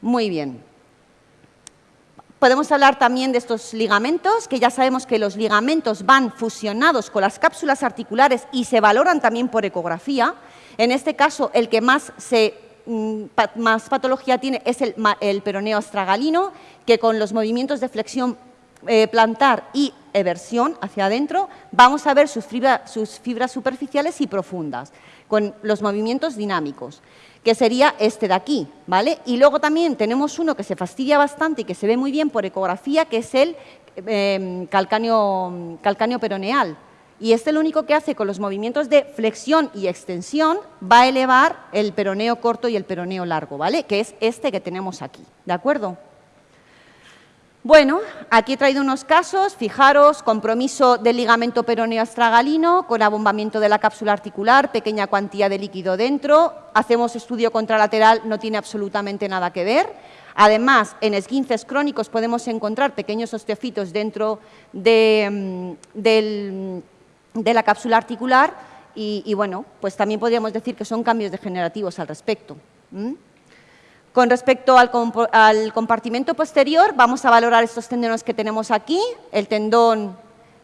Muy bien. Podemos hablar también de estos ligamentos, que ya sabemos que los ligamentos van fusionados con las cápsulas articulares y se valoran también por ecografía. En este caso, el que más, mm, patología tiene es el, peroneo astragalino, que con los movimientos de flexión eh, plantar y eversión hacia adentro, vamos a ver sus fibras superficiales y profundas, con los movimientos dinámicos que sería este de aquí, ¿vale? Y luego también tenemos uno que se fastidia bastante y que se ve muy bien por ecografía, que es el calcáneo, calcáneo peroneal. Y este lo único que hace con los movimientos de flexión y extensión va a elevar el peroneo corto y el peroneo largo, ¿vale? Que es este que tenemos aquí, ¿de acuerdo? Bueno, aquí he traído unos casos, fijaros, compromiso del ligamento peroneo astragalino con abombamiento de la cápsula articular, pequeña cuantía de líquido dentro, hacemos estudio contralateral, no tiene absolutamente nada que ver. Además, en esguinces crónicos podemos encontrar pequeños osteofitos dentro de, mm, la cápsula articular y, bueno, pues también podríamos decir que son cambios degenerativos al respecto. Con respecto al, compartimento posterior, vamos a valorar estos tendones que tenemos aquí, el tendón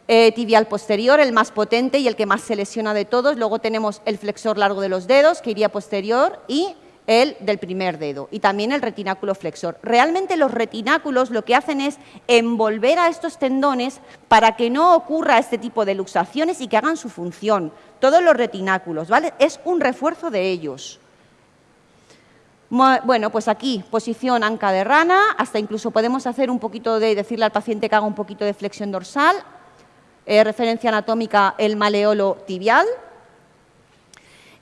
eh, tibial posterior, el más potente y el que más se lesiona de todos. Luego tenemos el flexor largo de los dedos, que iría posterior, y el del primer dedo, y también el retináculo flexor. Realmente los retináculos lo que hacen es envolver a estos tendones para que no ocurra este tipo de luxaciones y que hagan su función. Todos los retináculos, ¿vale? Es un refuerzo de ellos. Bueno, pues aquí, posición anca de rana, hasta incluso podemos hacer un poquito de, decirle al paciente que haga un poquito de flexión dorsal, eh, referencia anatómica, el maleolo tibial,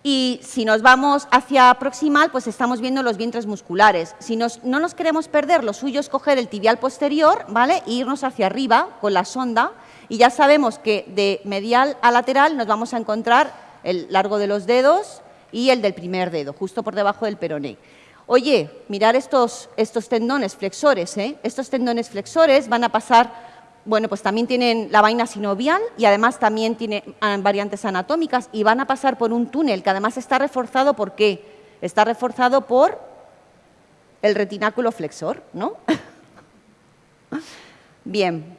y si nos vamos hacia proximal, pues estamos viendo los vientres musculares. Si no nos queremos perder, lo suyo es coger el tibial posterior, ¿vale? E irnos hacia arriba con la sonda, y ya sabemos que de medial a lateral nos vamos a encontrar el largo de los dedos, y el del primer dedo, justo por debajo del peroné. Oye, mirar estos, estos tendones flexores, ¿eh? Estos tendones flexores van a pasar, bueno, pues también tienen la vaina sinovial y además también tienen ah, variantes anatómicas y van a pasar por un túnel que además está reforzado, ¿por qué? Está reforzado por el retináculo flexor, ¿no? Bien,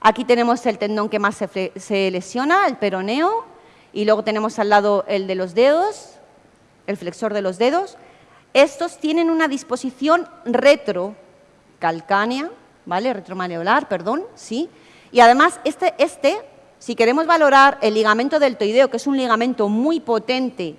aquí tenemos el tendón que más se lesiona, el peroneo, y luego tenemos al lado el de los dedos, el flexor de los dedos, estos tienen una disposición retrocalcánea, ¿vale? Retromaleolar, perdón, ¿sí? Y además, este, este, si queremos valorar el ligamento deltoideo, que es un ligamento muy potente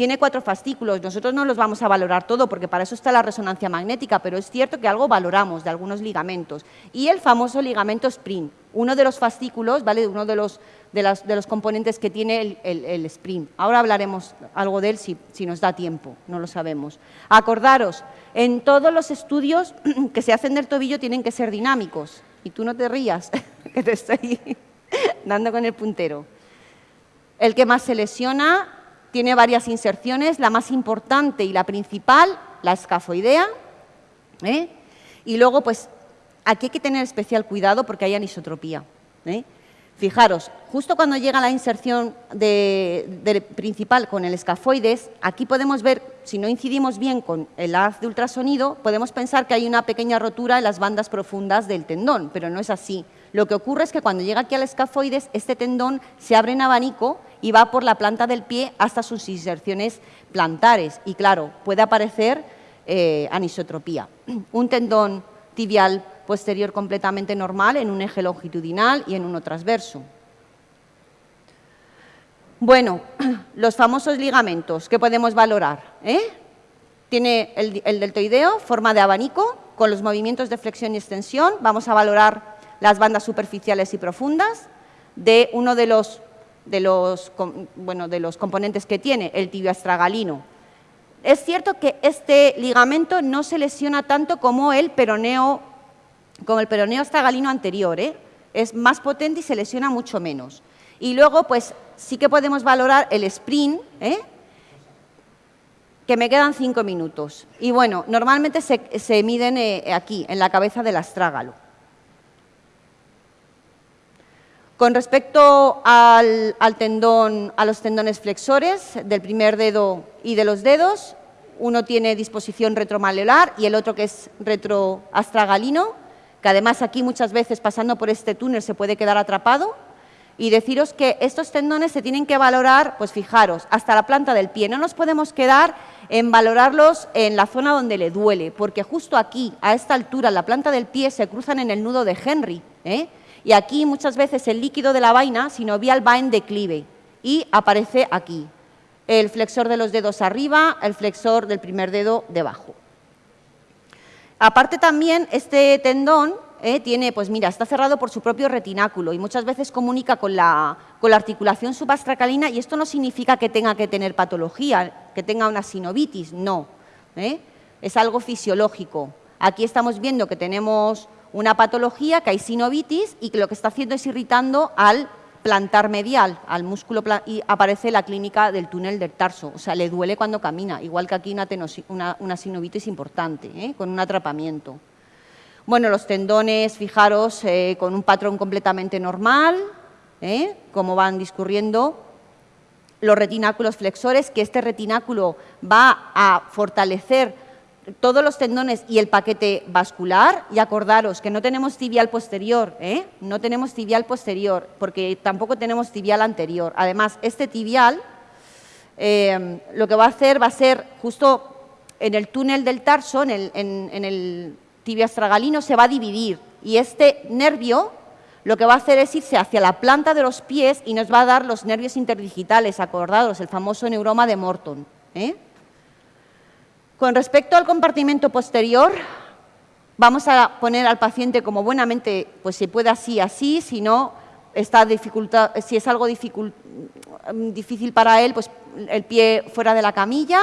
tiene cuatro fascículos, nosotros no los vamos a valorar todo porque para eso está la resonancia magnética, pero es cierto que algo valoramos de algunos ligamentos. Y el famoso ligamento sprint, uno de los fascículos, ¿vale? uno de los, de, los componentes que tiene el, sprint. Ahora hablaremos algo de él si, si nos da tiempo, no lo sabemos. Acordaros, en todos los estudios que se hacen del tobillo tienen que ser dinámicos. Y tú no te rías, que te estoy dando con el puntero. El que más se lesiona tiene varias inserciones, la más importante y la principal, la escafoidea. ¿eh? Y luego, pues, aquí hay que tener especial cuidado porque hay anisotropía. ¿eh? Fijaros, justo cuando llega la inserción de, principal con el escafoides, aquí podemos ver, si no incidimos bien con el haz de ultrasonido, podemos pensar que hay una pequeña rotura en las bandas profundas del tendón, pero no es así. Lo que ocurre es que cuando llega aquí al escafoides, este tendón se abre en abanico y va por la planta del pie hasta sus inserciones plantares. Y claro, puede aparecer eh, anisotropía. Un tendón tibial posterior completamente normal en un eje longitudinal y en uno transverso. Bueno, los famosos ligamentos que podemos valorar. ¿eh? Tiene el, el deltoideo, forma de abanico, con los movimientos de flexión y extensión. Vamos a valorar las bandas superficiales y profundas de uno de los de los, bueno, de los componentes que tiene, el tibio astragalino. Es cierto que este ligamento no se lesiona tanto como el peroneo, como el peroneo astragalino anterior, ¿eh? es más potente y se lesiona mucho menos. Y luego, pues sí que podemos valorar el sprint, ¿eh? que me quedan cinco minutos. Y bueno, normalmente se, miden eh, aquí, en la cabeza del astrágalo. Con respecto al, tendón, a los tendones flexores del primer dedo y de los dedos, uno tiene disposición retromaleolar y el otro que es retroastragalino, que además aquí muchas veces pasando por este túnel se puede quedar atrapado. Y deciros que estos tendones se tienen que valorar, pues fijaros, hasta la planta del pie. No nos podemos quedar en valorarlos en la zona donde le duele, porque justo aquí, a esta altura, la planta del pie se cruzan en el nudo de Henry. ¿eh? Y aquí muchas veces el líquido de la vaina sinovial va en declive y aparece aquí. El flexor de los dedos arriba, el flexor del primer dedo debajo. Aparte también este tendón eh, tiene, pues mira, está cerrado por su propio retináculo y muchas veces comunica con la, con la articulación subastracalina y esto no significa que tenga que tener patología, que tenga una sinovitis, no. ¿eh? Es algo fisiológico. Aquí estamos viendo que tenemos una patología sinovitis y que lo que está haciendo es irritando al plantar medial, al músculo, y aparece la clínica del túnel del tarso, o sea, le duele cuando camina, igual que aquí una, una, sinovitis importante, ¿eh? con un atrapamiento. Bueno, los tendones, fijaros, eh, con un patrón completamente normal, ¿eh? como van discurriendo, los retináculos flexores, que este retináculo va a fortalecer todos los tendones y el paquete vascular, y acordaros que no tenemos tibial posterior, ¿eh? no tenemos tibial posterior, porque tampoco tenemos tibial anterior. Además, este tibial eh, lo que va a hacer va a ser justo en el túnel del tarso, en el, en astragalino, se va a dividir, y este nervio lo que va a hacer es irse hacia la planta de los pies y nos va a dar los nervios interdigitales, acordados, el famoso neuroma de Morton. ¿eh? Con respecto al compartimento posterior, vamos a poner al paciente como buenamente, pues se puede así, así, si no, está si es algo difícil para él, pues el pie fuera de la camilla,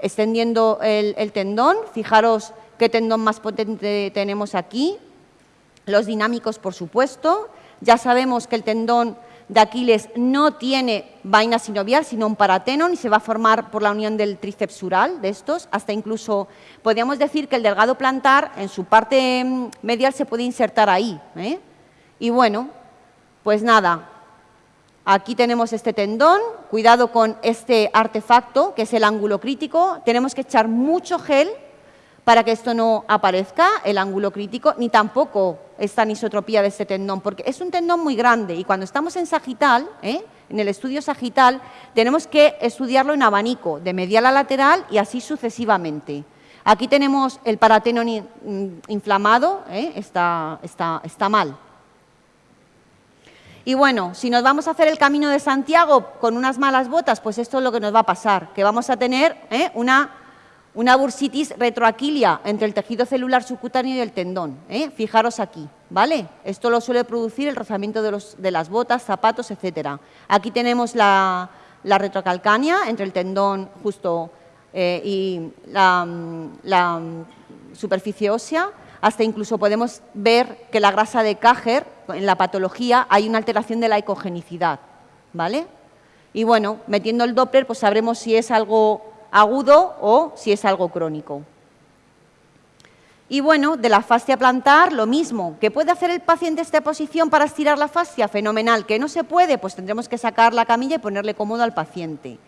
extendiendo el, el tendón, fijaros qué tendón más potente tenemos aquí, los dinámicos, por supuesto, ya sabemos que el tendón de Aquiles no tiene vaina sinovial, sino un paratenon y se va a formar por la unión del tríceps sural de estos, hasta incluso podríamos decir que el delgado plantar en su parte mm, medial se puede insertar ahí. ¿eh? Y bueno, pues nada, aquí tenemos este tendón, cuidado con este artefacto que es el ángulo crítico, tenemos que echar mucho gel para que esto no aparezca, el ángulo crítico, ni tampoco esta anisotropía de este tendón, porque es un tendón muy grande y cuando estamos en sagital, ¿eh? en el estudio sagital, tenemos que estudiarlo en abanico, de medial a lateral y así sucesivamente. Aquí tenemos el parateno mm, inflamado, ¿eh? está, está, está mal. Y bueno, si nos vamos a hacer el camino de Santiago con unas malas botas, pues esto es lo que nos va a pasar, que vamos a tener ¿eh? una una bursitis retroaquilia entre el tejido celular subcutáneo y el tendón. ¿eh? Fijaros aquí, ¿vale? Esto lo suele producir el rozamiento de, las botas, zapatos, etc. Aquí tenemos la, retrocalcánea entre el tendón justo eh, y la, la, superficie ósea. Hasta incluso podemos ver que la grasa de Cajer, en la patología, hay una alteración de la ecogenicidad, ¿vale? Y bueno, metiendo el Doppler, pues sabremos si es algo agudo o si es algo crónico. Y bueno, de la fascia plantar, lo mismo. ¿Qué puede hacer el paciente esta posición para estirar la fascia? Fenomenal. ¿Que no se puede? Pues tendremos que sacar la camilla y ponerle cómodo al paciente.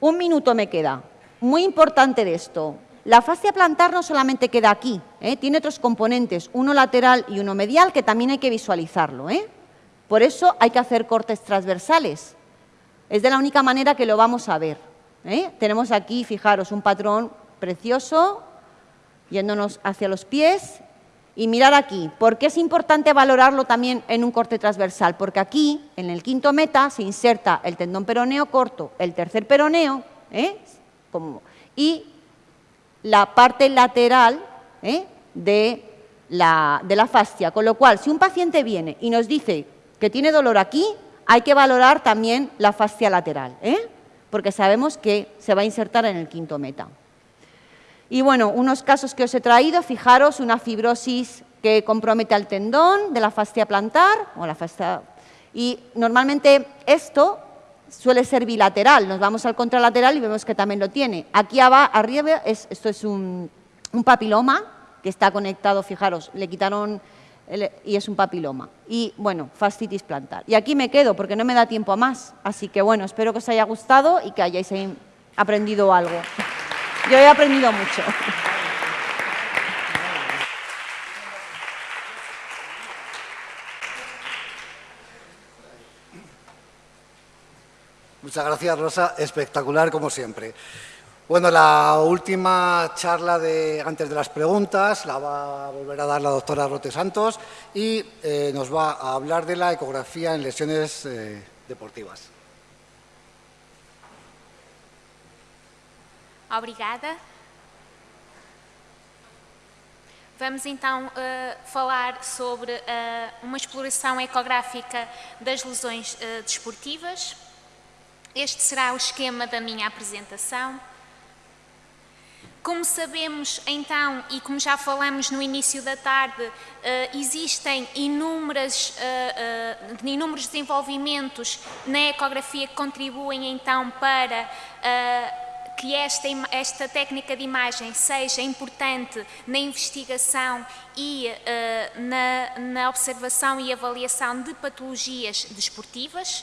Un minuto me queda. Muy importante de esto. La fascia plantar no solamente queda aquí, ¿eh? tiene otros componentes, uno lateral y uno medial, que también hay que visualizarlo. ¿eh? Por eso hay que hacer cortes transversales. Es de la única manera que lo vamos a ver. ¿Eh? Tenemos aquí, fijaros, un patrón precioso, yéndonos hacia los pies, y mirar aquí, ¿por qué es importante valorarlo también en un corte transversal? Porque aquí, en el quinto meta, se inserta el tendón peroneo corto, el tercer peroneo, ¿eh? y la parte lateral ¿eh? de, la, de la fascia. Con lo cual, si un paciente viene y nos dice que tiene dolor aquí, hay que valorar también la fascia lateral. ¿eh? Porque sabemos que se va a insertar en el quinto meta. Y bueno, unos casos que os he traído, fijaros, una fibrosis que compromete al tendón de la fascia plantar, o la fascia, y normalmente esto suele ser bilateral, nos vamos al contralateral y vemos que también lo tiene. Aquí arriba, esto es un papiloma que está conectado, fijaros, le quitaron y es un papiloma. Y bueno, fascitis plantar. Y aquí me quedo porque no me da tiempo a más. Así que bueno, espero que os haya gustado y que hayáis aprendido algo. Yo he aprendido mucho. Muchas gracias, Rosa. Espectacular, como siempre. Bueno, la última charla de, antes de las preguntas la va a volver a dar la doctora Rote Santos y eh, nos va a hablar de la ecografía en lesiones eh, deportivas. Obrigada. Vamos então uh, falar sobre uh, uma exploração ecográfica das lesões uh, desportivas. Este será o esquema da minha apresentação. Como sabemos, então, e como já falamos no início da tarde, uh, existem inúmeras, uh, uh, inúmeros desenvolvimentos na ecografia que contribuem, então, para que esta, esta técnica de imagem seja importante na investigação e na, na observação e avaliação de patologias desportivas.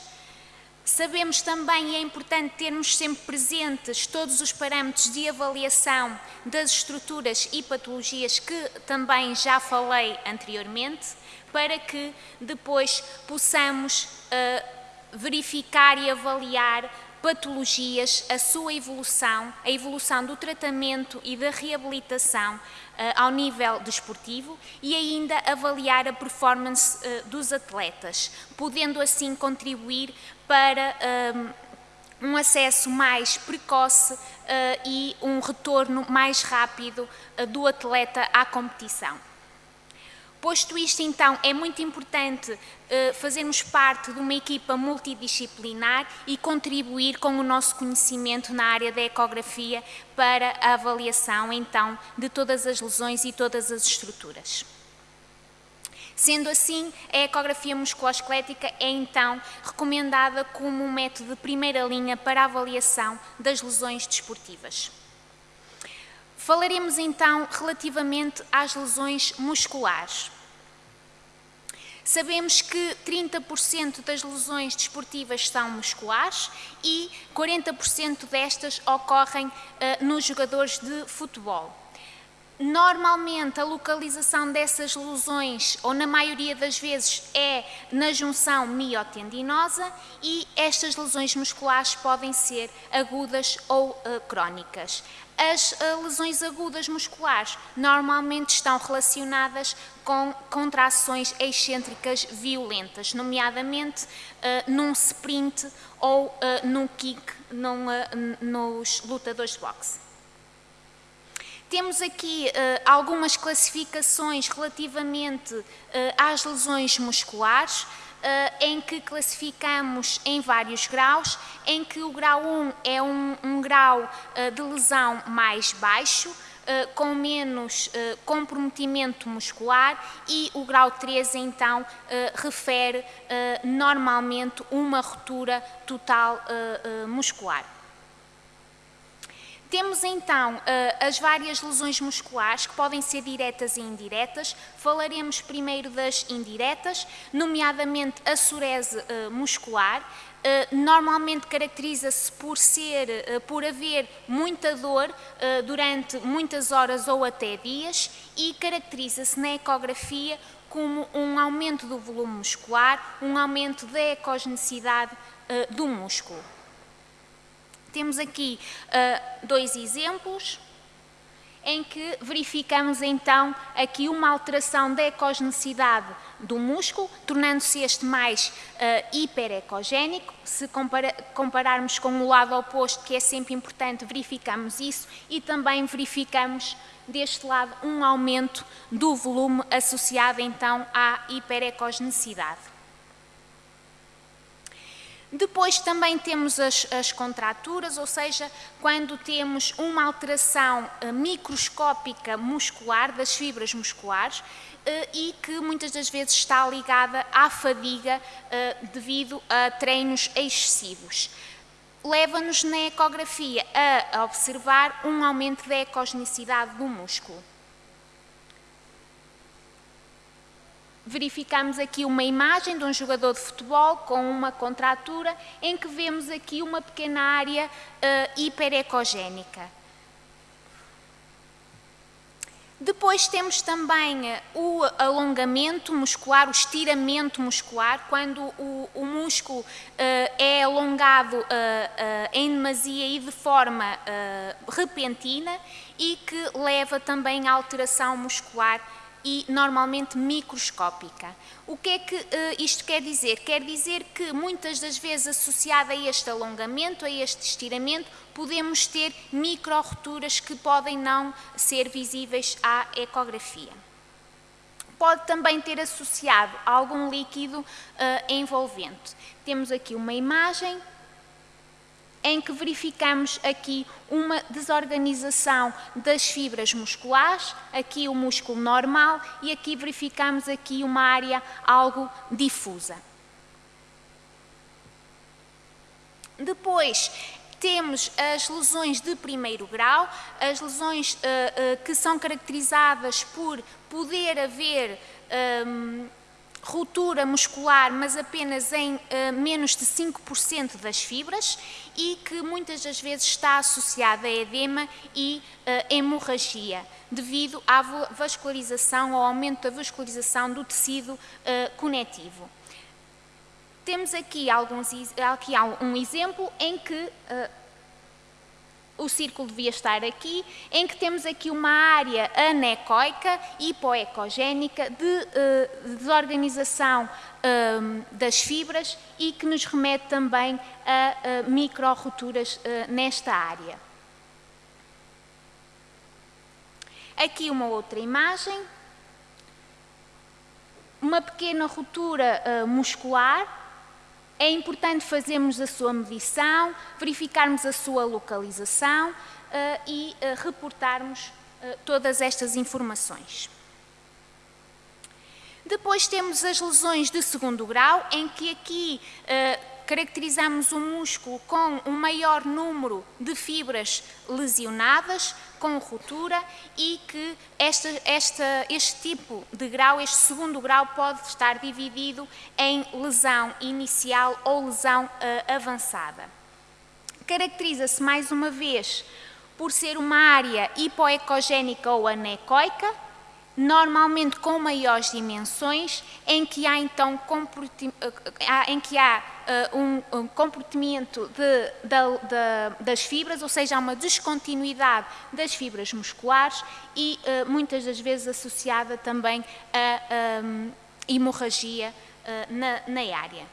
Sabemos também, e é importante termos sempre presentes todos os parâmetros de avaliação das estruturas e patologias que também já falei anteriormente, para que depois possamos uh, verificar e avaliar patologias, a sua evolução, a evolução do tratamento e da reabilitação ao nível desportivo e ainda avaliar a performance uh, dos atletas, podendo assim contribuir para um, um acesso mais precoce uh, e um retorno mais rápido do atleta à competição. Posto isto, então, é muito importante uh, fazermos parte de uma equipa multidisciplinar e contribuir com o nosso conhecimento na área da ecografia para a avaliação, então, de todas as lesões e todas as estruturas. Sendo assim, a ecografia musculoesquelética é então recomendada como um método de primeira linha para a avaliação das lesões desportivas. Falaremos então relativamente às lesões musculares. Sabemos que 30% das lesões desportivas são musculares e 40% destas ocorrem uh, nos jogadores de futebol. Normalmente a localização dessas lesões, ou na maioria das vezes, é na junção miotendinosa e estas lesões musculares podem ser agudas ou uh, crónicas. As uh, lesões agudas musculares normalmente estão relacionadas com contrações excêntricas violentas, nomeadamente uh, num sprint ou num kick num, nos lutadores de boxe. Temos aqui uh, algumas classificações relativamente uh, às lesões musculares, uh, em que classificamos em vários graus, em que o grau 1 é um, um grau de lesão mais baixo, com menos comprometimento muscular e o grau 3 então refere normalmente uma ruptura total muscular. Temos então eh, as várias lesões musculares que podem ser diretas e indiretas. Falaremos primeiro das indiretas, nomeadamente a surese eh, muscular. Eh, normalmente caracteriza-se por ser, por haver muita dor durante muitas horas ou até dias e caracteriza-se na ecografia como um aumento do volume muscular, um aumento da ecogenicidade do músculo. Temos aqui uh, dois exemplos em que verificamos então aqui uma alteração da ecogenicidade do músculo, tornando-se este mais uh, hiperecogénico. Se compara compararmos com o lado oposto, que é sempre importante, verificamos isso e também verificamos deste lado um aumento do volume associado então à hiperecogenicidade. Depois também temos as, as, contraturas, ou seja, quando temos uma alteração uh, microscópica muscular das fibras musculares uh, e que muitas das vezes está ligada à fadiga uh, devido a treinos excessivos. Leva-nos na ecografia a observar um aumento da ecogenicidade do músculo. Verificamos aqui uma imagem de um jogador de futebol com uma contratura em que vemos aqui uma pequena área uh, hiperecogénica. Depois temos também eh, o alongamento muscular, o estiramento muscular, quando o, o músculo uh, é alongado uh, uh, em demasia e de forma repentina e que leva também à alteração muscular e normalmente microscópica. O que é que uh, isto quer dizer? Quer dizer que muitas das vezes associado a este alongamento, a este estiramento, podemos ter micro-roturas que podem não ser visíveis à ecografia. Pode também ter associado algum líquido uh, envolvente. Temos aqui uma imagem em que verificamos aqui uma desorganização das fibras musculares, aqui o músculo normal e aqui verificamos aqui uma área algo difusa. Depois, temos as lesões de primeiro grau, as lesões uh, uh, que são caracterizadas por poder haver um, ruptura muscular, mas apenas em uh, menos de 5% das fibras e que muitas das vezes está associada a edema e uh, hemorragia, devido à vascularização, ao aumento da vascularização do tecido uh, conectivo. Temos aqui, alguns, aqui um exemplo em que o círculo devia estar aqui, em que temos aqui uma área anecoica, hipoecogénica, de uh, desorganização uh, das fibras e que nos remete também a uh, micro-roturas uh, nesta área. Aqui uma outra imagem, uma pequena ruptura muscular, é importante fazermos a sua medição, verificarmos a sua localização uh, e uh, reportarmos uh, todas estas informações. Depois temos as lesões de segundo grau, em que aqui caracterizamos o músculo com um maior número de fibras lesionadas, com ruptura, e que esta, esta, este tipo de grau, este segundo grau, pode estar dividido em lesão inicial ou lesão uh, avançada. Caracteriza-se, mais uma vez, por ser uma área hipoecogénica ou anecoica, normalmente com maiores dimensões, em que há então eh, em que há um, um, comportamento de, de, de, das fibras, ou seja, há uma descontinuidade das fibras musculares e uh, muitas das vezes associada também a um, hemorragia uh, na, na área.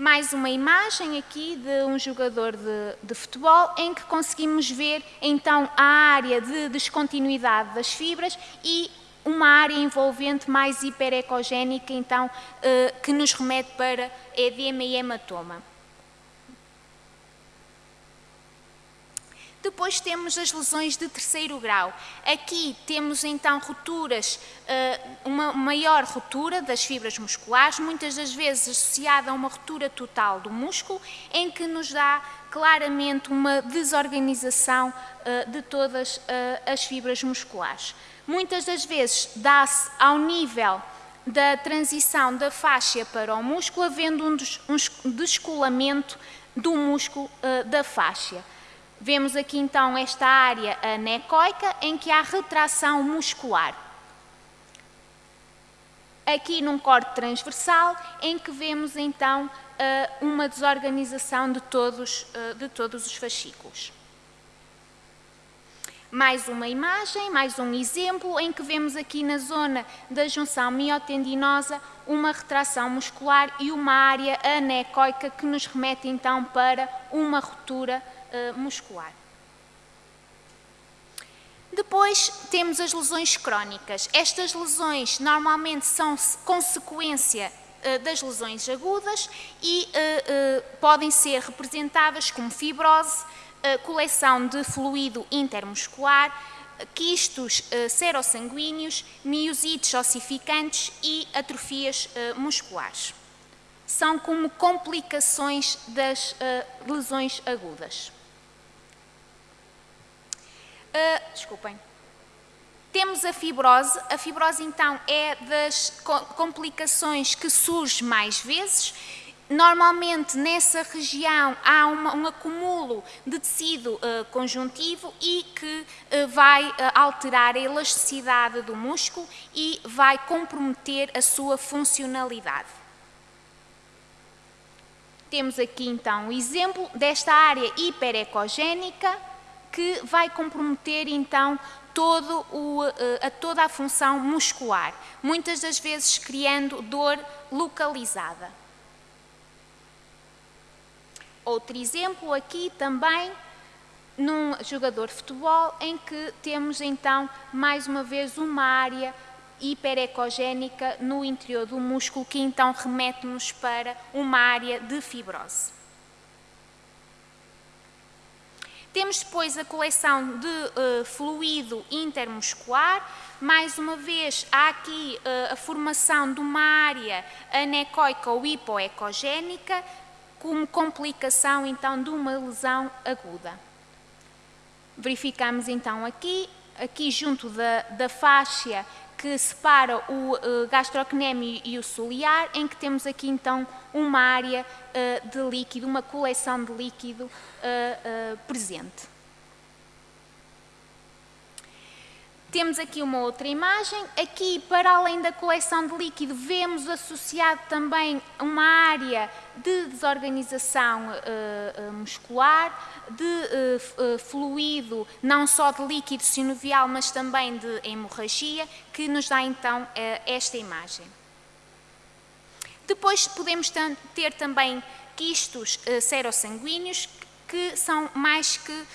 Mais uma imagem aqui de um jogador de, de, futebol em que conseguimos ver então a área de descontinuidade das fibras e uma área envolvente mais hiperecogénica, então, eh, que nos remete para edema e hematoma. Depois temos as lesões de terceiro grau. Aqui temos então rupturas, eh, uma maior ruptura das fibras musculares, muitas das vezes associada a uma ruptura total do músculo, em que nos dá claramente uma desorganização eh, de todas as fibras musculares muitas das vezes dá-se ao nível da transição da faixa para o músculo, havendo um descolamento do músculo uh, da faixa. Vemos aqui então esta área anecoica em que há retração muscular. Aqui num corte transversal em que vemos então uh, uma desorganização de todos, uh, de todos os fascículos. Mais uma imagem, mais um exemplo em que vemos aqui na zona da junção miotendinosa uma retração muscular e uma área anecoica que nos remete então para uma ruptura uh, muscular. Depois temos as lesões crónicas. Estas lesões normalmente são consequência uh, das lesões agudas e uh, podem ser representadas como fibrose, coleção de fluido intermuscular, quistos uh, serossanguíneos, miosites ossificantes e atrofias uh, musculares. São como complicações das uh, lesões agudas. desculpem. Temos a fibrose. A fibrose, então, é das complicações que surge mais vezes Normalmente nessa região há uma, um acúmulo de tecido uh, conjuntivo e que uh, vai uh, alterar a elasticidade do músculo e vai comprometer a sua funcionalidade. Temos aqui então o um exemplo desta área hiperecogénica que vai comprometer então todo o, a toda a função muscular, muitas das vezes criando dor localizada. Outro exemplo aqui também num jogador de futebol em que temos então mais uma vez uma área hiperecogénica no interior do músculo que então remete-nos para uma área de fibrose. Temos depois a coleção de uh, fluido intermuscular. Mais uma vez, há aqui uh, a formação de uma área anecoica ou hipoecogénica como complicação então de uma lesão aguda. Verificamos então aqui, aqui junto da, da faixa que separa o uh, gastrocnêmio e o ciliar, em que temos aqui então uma área uh, de líquido, uma coleção de líquido uh, presente. Temos aqui uma outra imagem. Aqui, para além da coleção de líquido, vemos associado também uma área de desorganização uh, muscular, de uh, fluido, não só de líquido sinovial, mas também de hemorragia, que nos dá então esta imagem. Depois podemos ter também quistos serossanguíneos, que são mais que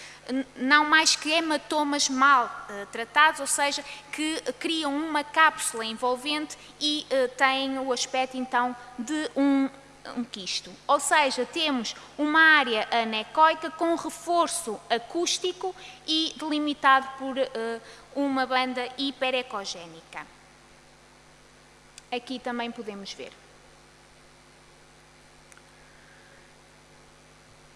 não mais que hematomas mal uh, tratados, ou seja, que criam uma cápsula envolvente e uh, têm o aspecto então de um, um quisto. Ou seja, temos uma área anecoica com reforço acústico e delimitado por uh, uma banda hiperecogénica. Aqui também podemos ver.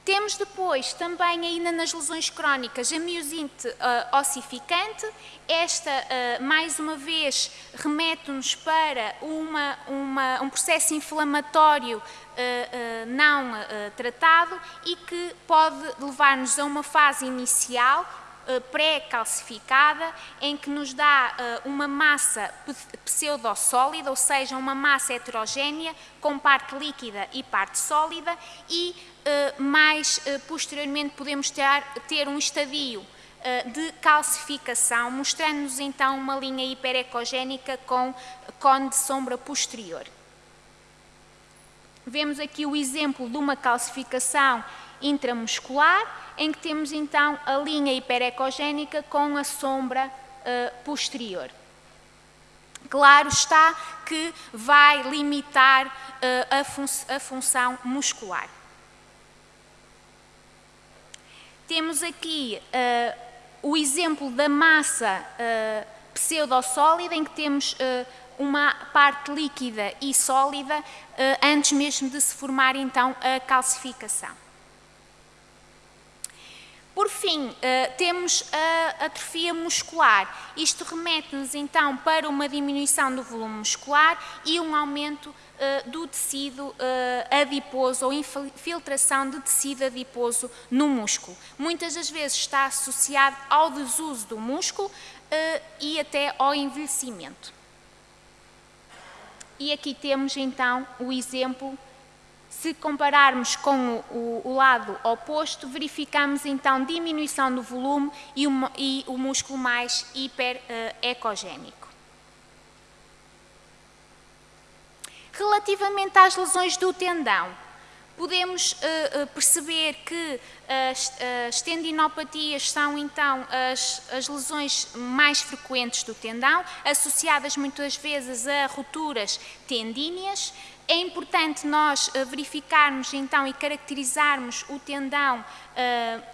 Temos depois também ainda nas lesões crónicas a miosinte uh, ossificante. Esta, uh, mais uma vez, remete-nos para uma, uma, um processo inflamatório uh, não tratado e que pode levar-nos a uma fase inicial pré-calcificada, em que nos dá uma massa pseudossólida, ou seja, uma massa heterogénea com parte líquida e parte sólida e mais eh, posteriormente podemos ter, ter um estadio eh, de calcificação, mostrando-nos então uma linha hiperecogénica com cone de sombra posterior. Vemos aqui o exemplo de uma calcificação intramuscular, em que temos então a linha hiperecogénica com a sombra posterior. Claro está que vai limitar a, fun a função muscular. Temos aqui uh, o exemplo da massa uh, pseudossólida, em que temos uh, uma parte líquida e sólida, antes mesmo de se formar então a calcificação. Por fim, temos a atrofia muscular. Isto remete-nos então para uma diminuição do volume muscular e um aumento eh, do tecido eh, adiposo ou infiltração de tecido adiposo no músculo. Muitas das vezes está associado ao desuso do músculo eh, e até ao envelhecimento. E aqui temos então o exemplo se compararmos com o, o, lado oposto, verificamos então diminuição do volume e, uma, e o músculo mais hiperecogénico. Relativamente às lesões do tendão, podemos uh, perceber que as, as, tendinopatias são então as, as, lesões mais frequentes do tendão, associadas muitas vezes a rupturas tendíneas, é importante nós verificarmos então e caracterizarmos o tendão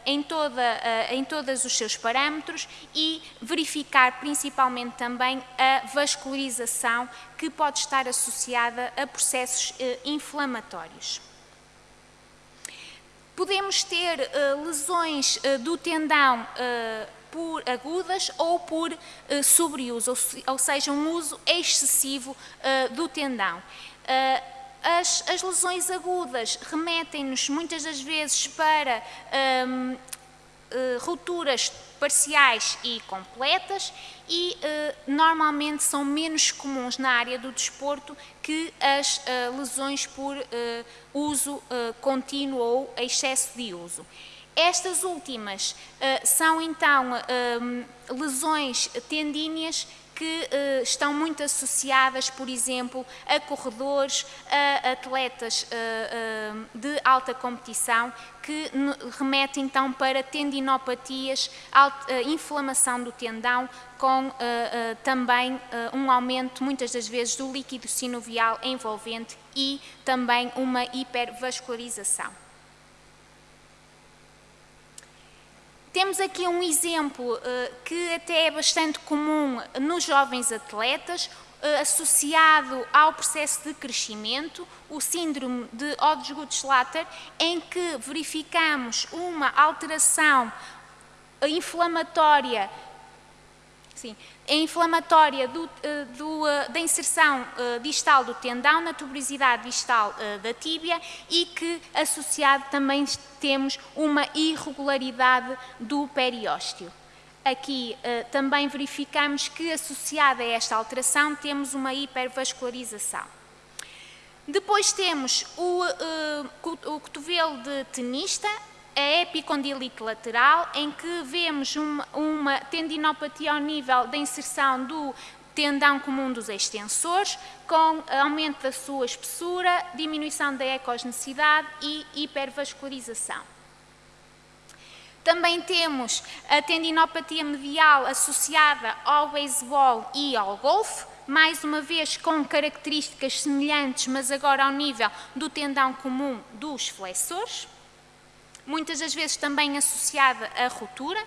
em, toda, uh, em todos os seus parâmetros e verificar principalmente também a vascularização que pode estar associada a processos inflamatórios. Podemos ter lesões do tendão por agudas ou por uh, sobreuso, ou, ou, seja, um uso excessivo uh, do tendão. Uh, as, as, lesões agudas remetem-nos muitas das vezes para uh, rupturas parciais e completas e uh, normalmente são menos comuns na área do desporto que as uh, lesões por uso contínuo ou excesso de uso. Estas últimas são então lesões tendíneas que uh, estão muito associadas, por exemplo, a corredores, a atletas uh, uh, de alta competição, que remete então para tendinopatias, inflamação do tendão, com também um aumento, muitas das vezes, do líquido sinovial envolvente e também uma hipervascularização. Temos aqui um exemplo uh, que até é bastante comum nos jovens atletas, uh, associado ao processo de crescimento, o síndrome de Odds-Guttschlatter, em que verificamos uma alteração inflamatória Sim. A inflamatória do, eh, do, eh, da inserção eh, distal do tendão na tuberosidade distal da tíbia e que associado também temos uma irregularidade do periósteo. Aqui também verificamos que associada a esta alteração temos uma hipervascularização. Depois temos o, o cotovelo de tenista, a epicondilite lateral, em que vemos uma, uma tendinopatia ao nível da inserção do tendão comum dos extensores, com aumento da sua espessura, diminuição da ecogenicidade e hipervascularização. Também temos a tendinopatia medial associada ao beisebol e ao golfe, mais uma vez com características semelhantes, mas agora ao nível do tendão comum dos flexores muitas das vezes também associada à ruptura,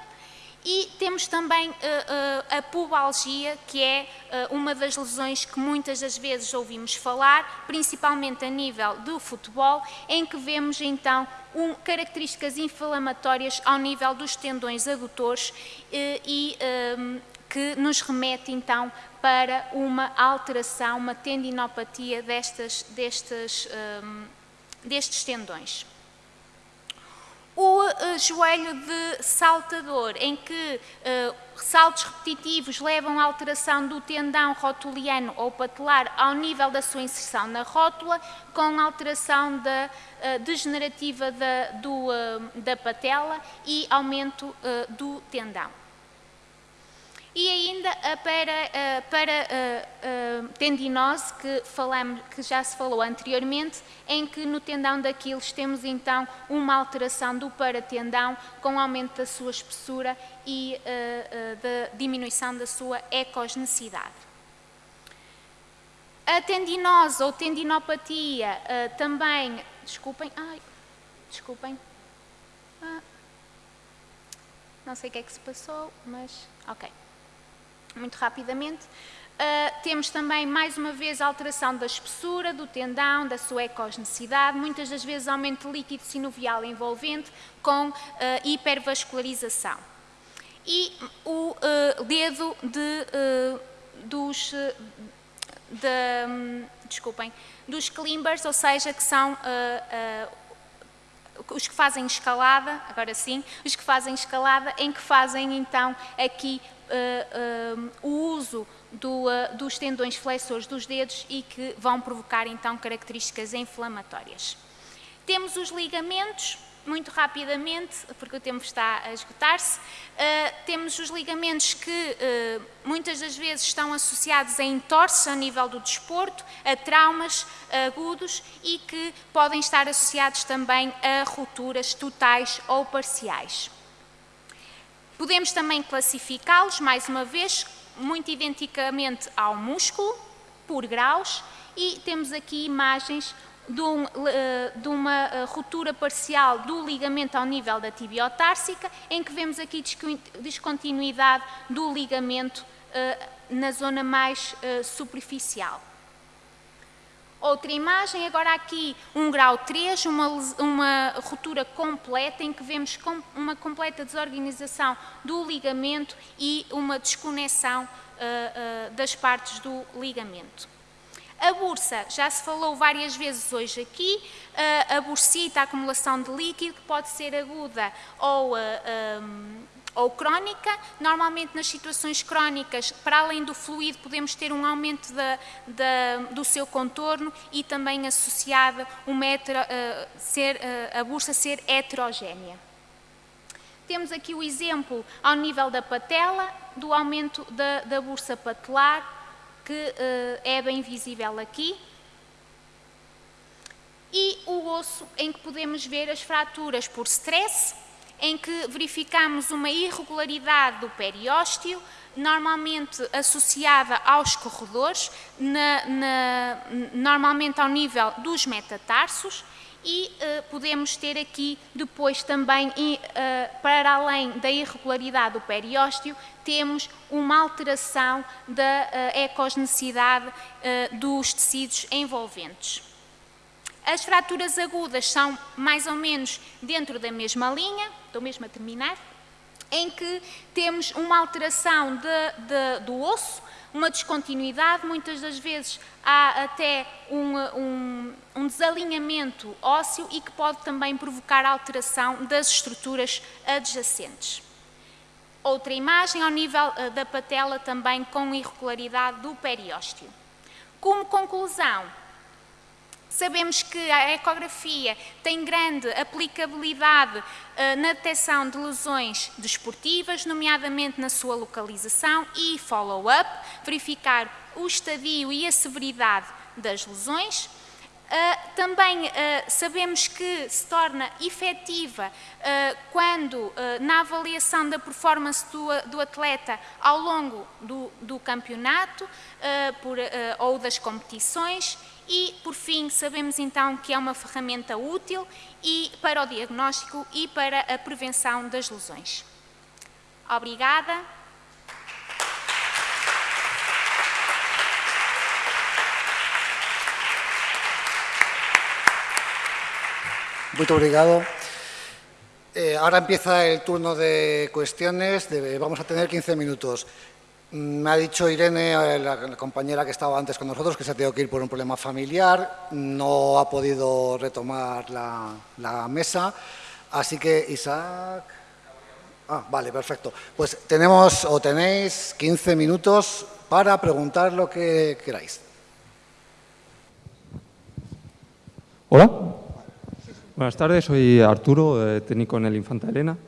E temos também uh, uh, a pubalgia, que é uh, uma das lesões que muitas das vezes ouvimos falar, principalmente a nível do futebol, em que vemos então um, características inflamatórias ao nível dos tendões adutores e um, que nos remete então para uma alteração, uma tendinopatia destas, um, destes tendões o uh, joelho de saltador, em que uh, saltos repetitivos levam à alteração do tendão rotuliano ou patelar ao nível da sua inserção na rótula, com alteração da, uh, degenerativa da, do, da patela e aumento do tendão. E ainda para, para tendinose, que, falamos, que já se falou anteriormente, em que no tendão daqueles temos então uma alteração do paratendão com aumento da sua espessura e da diminuição da sua ecogenicidade. A tendinose ou tendinopatia também, desculpem, ai, desculpem, ah, não sei o que é que se passou, mas ok muito rapidamente. Uh, temos também, mais uma vez, a alteração da espessura, do tendão, da sua ecogenicidade, muitas das vezes aumento líquido sinovial envolvente com uh, hipervascularização. E o uh, dedo de, dos, de, um, desculpem, dos climbers, ou seja, que são os que fazem escalada, agora sim, os que fazem escalada, em que fazem então aqui uh, o uso do, uh, dos tendões flexores dos dedos e que vão provocar então características inflamatórias. Temos os ligamentos, muito rapidamente, porque o tempo está a esgotar-se, uh, temos os ligamentos que uh, muitas das vezes estão associados a entorces a nível do desporto, a traumas agudos e que podem estar associados também a rupturas totais ou parciais. Podemos também classificá-los, mais uma vez, muito identicamente ao músculo, por graus, e temos aqui imagens de, um, eh, de, uma eh, ruptura parcial do ligamento ao nível da tibiotársica, em que vemos aqui descontinuidade do ligamento eh, na zona mais superficial. Outra imagem, agora aqui um grau 3, uma, uma ruptura completa em que vemos com, uma completa desorganização do ligamento e uma desconexão uh, uh, das partes do ligamento. A bursa, já se falou várias vezes hoje aqui, a bursita, a acumulação de líquido, que pode ser aguda ou um, ou crónica. Normalmente, nas situações crónicas, para além do fluido, podemos ter um aumento do seu contorno e também associada uma hetero, ser, a bursa ser heterogénea. Temos aqui o exemplo ao nível da patela, do aumento da, da bursa patelar, que uh, é bem visível aqui. E o osso em que podemos ver as fraturas por stress, em que verificamos uma irregularidade do periósteo, normalmente associada aos corredores, na, na, normalmente ao nível dos metatarsos, e uh, podemos ter aqui depois também, uh, para além da irregularidade do periósteo, temos uma alteração da uh, ecogenicidade dos tecidos envolventes. As fraturas agudas são mais ou menos dentro da mesma linha, estou mesmo a terminar, em que temos uma alteração de, de, do osso, uma descontinuidade, muitas das vezes há até um, um, um, desalinhamento ósseo e que pode também provocar alteração das estruturas adjacentes. Outra imagem ao nível eh, da patela também com irregularidade do periósteo. Como conclusão, Sabemos que a ecografia tem grande aplicabilidade uh, na detecção de lesões desportivas, nomeadamente na sua localização e follow-up, verificar o estadio e a severidade das lesões. Uh, também uh, sabemos que se torna efetiva uh, quando, na avaliação da performance do, do atleta ao longo do, do campeonato por, ou das competições e, por fim, sabemos então que é uma ferramenta útil e para o diagnóstico e para a prevenção das lesões. Obrigada. Muito obrigado. Eh, ahora empieza el turno de cuestiones. De, vamos a tener 15 minutos. Mm, me ha dicho Irene, eh, la, compañera que estaba antes con nosotros, que se ha tenido que ir por un problema familiar. No ha podido retomar la, mesa. Así que, Isaac... Ah, vale, perfecto. Pues tenemos o tenéis 15 minutos para preguntar lo que queráis. Hola. Buenas tardes, soy Arturo, eh, técnico en el Infanta Elena,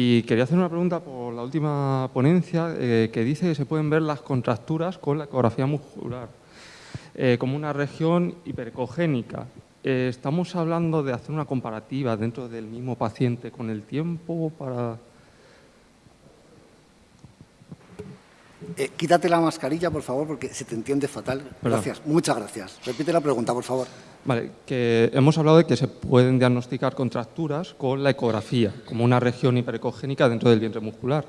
y quería hacer una pregunta por la última ponencia eh, que dice que se pueden ver las contracturas con la ecografía muscular eh, como una región hipercogénica. ¿Estamos hablando de hacer una comparativa dentro del mismo paciente con el tiempo para Eh, quítate la mascarilla, por favor, porque se te entiende fatal. Gracias, muchas gracias. Repite la pregunta, por favor. Vale, que hemos hablado de que se pueden diagnosticar contracturas con la ecografía, como una región hiperecogénica dentro del vientre muscular.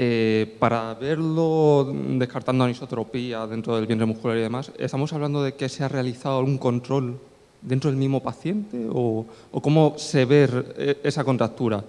Eh, para verlo descartando anisotropía dentro del vientre muscular y demás, ¿estamos hablando de que se ha realizado algún control dentro del mismo paciente o, o cómo se ve eh, esa contractura?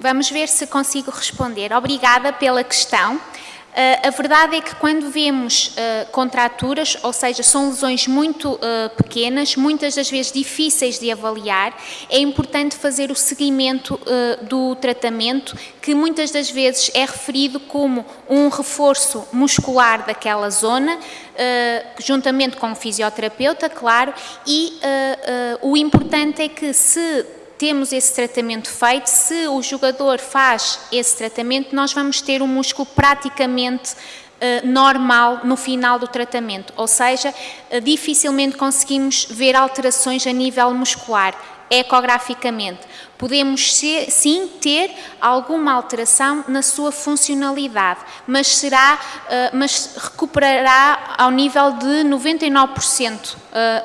Vamos ver se consigo responder. Obrigada pela questão. Uh, a verdade é que quando vemos uh, contraturas, ou seja, são lesões muito uh, pequenas, muitas das vezes difíceis de avaliar, é importante fazer o seguimento do tratamento, que muitas das vezes é referido como um reforço muscular daquela zona, juntamente com o fisioterapeuta, claro, e o importante é que se temos esse tratamento feito, se o jogador faz esse tratamento, nós vamos ter um músculo praticamente uh, normal no final do tratamento, ou seja, uh, dificilmente conseguimos ver alterações a nível muscular, ecograficamente. Podemos ser, sim ter alguma alteração na sua funcionalidade, mas será, uh, mas recuperará ao nível de 99%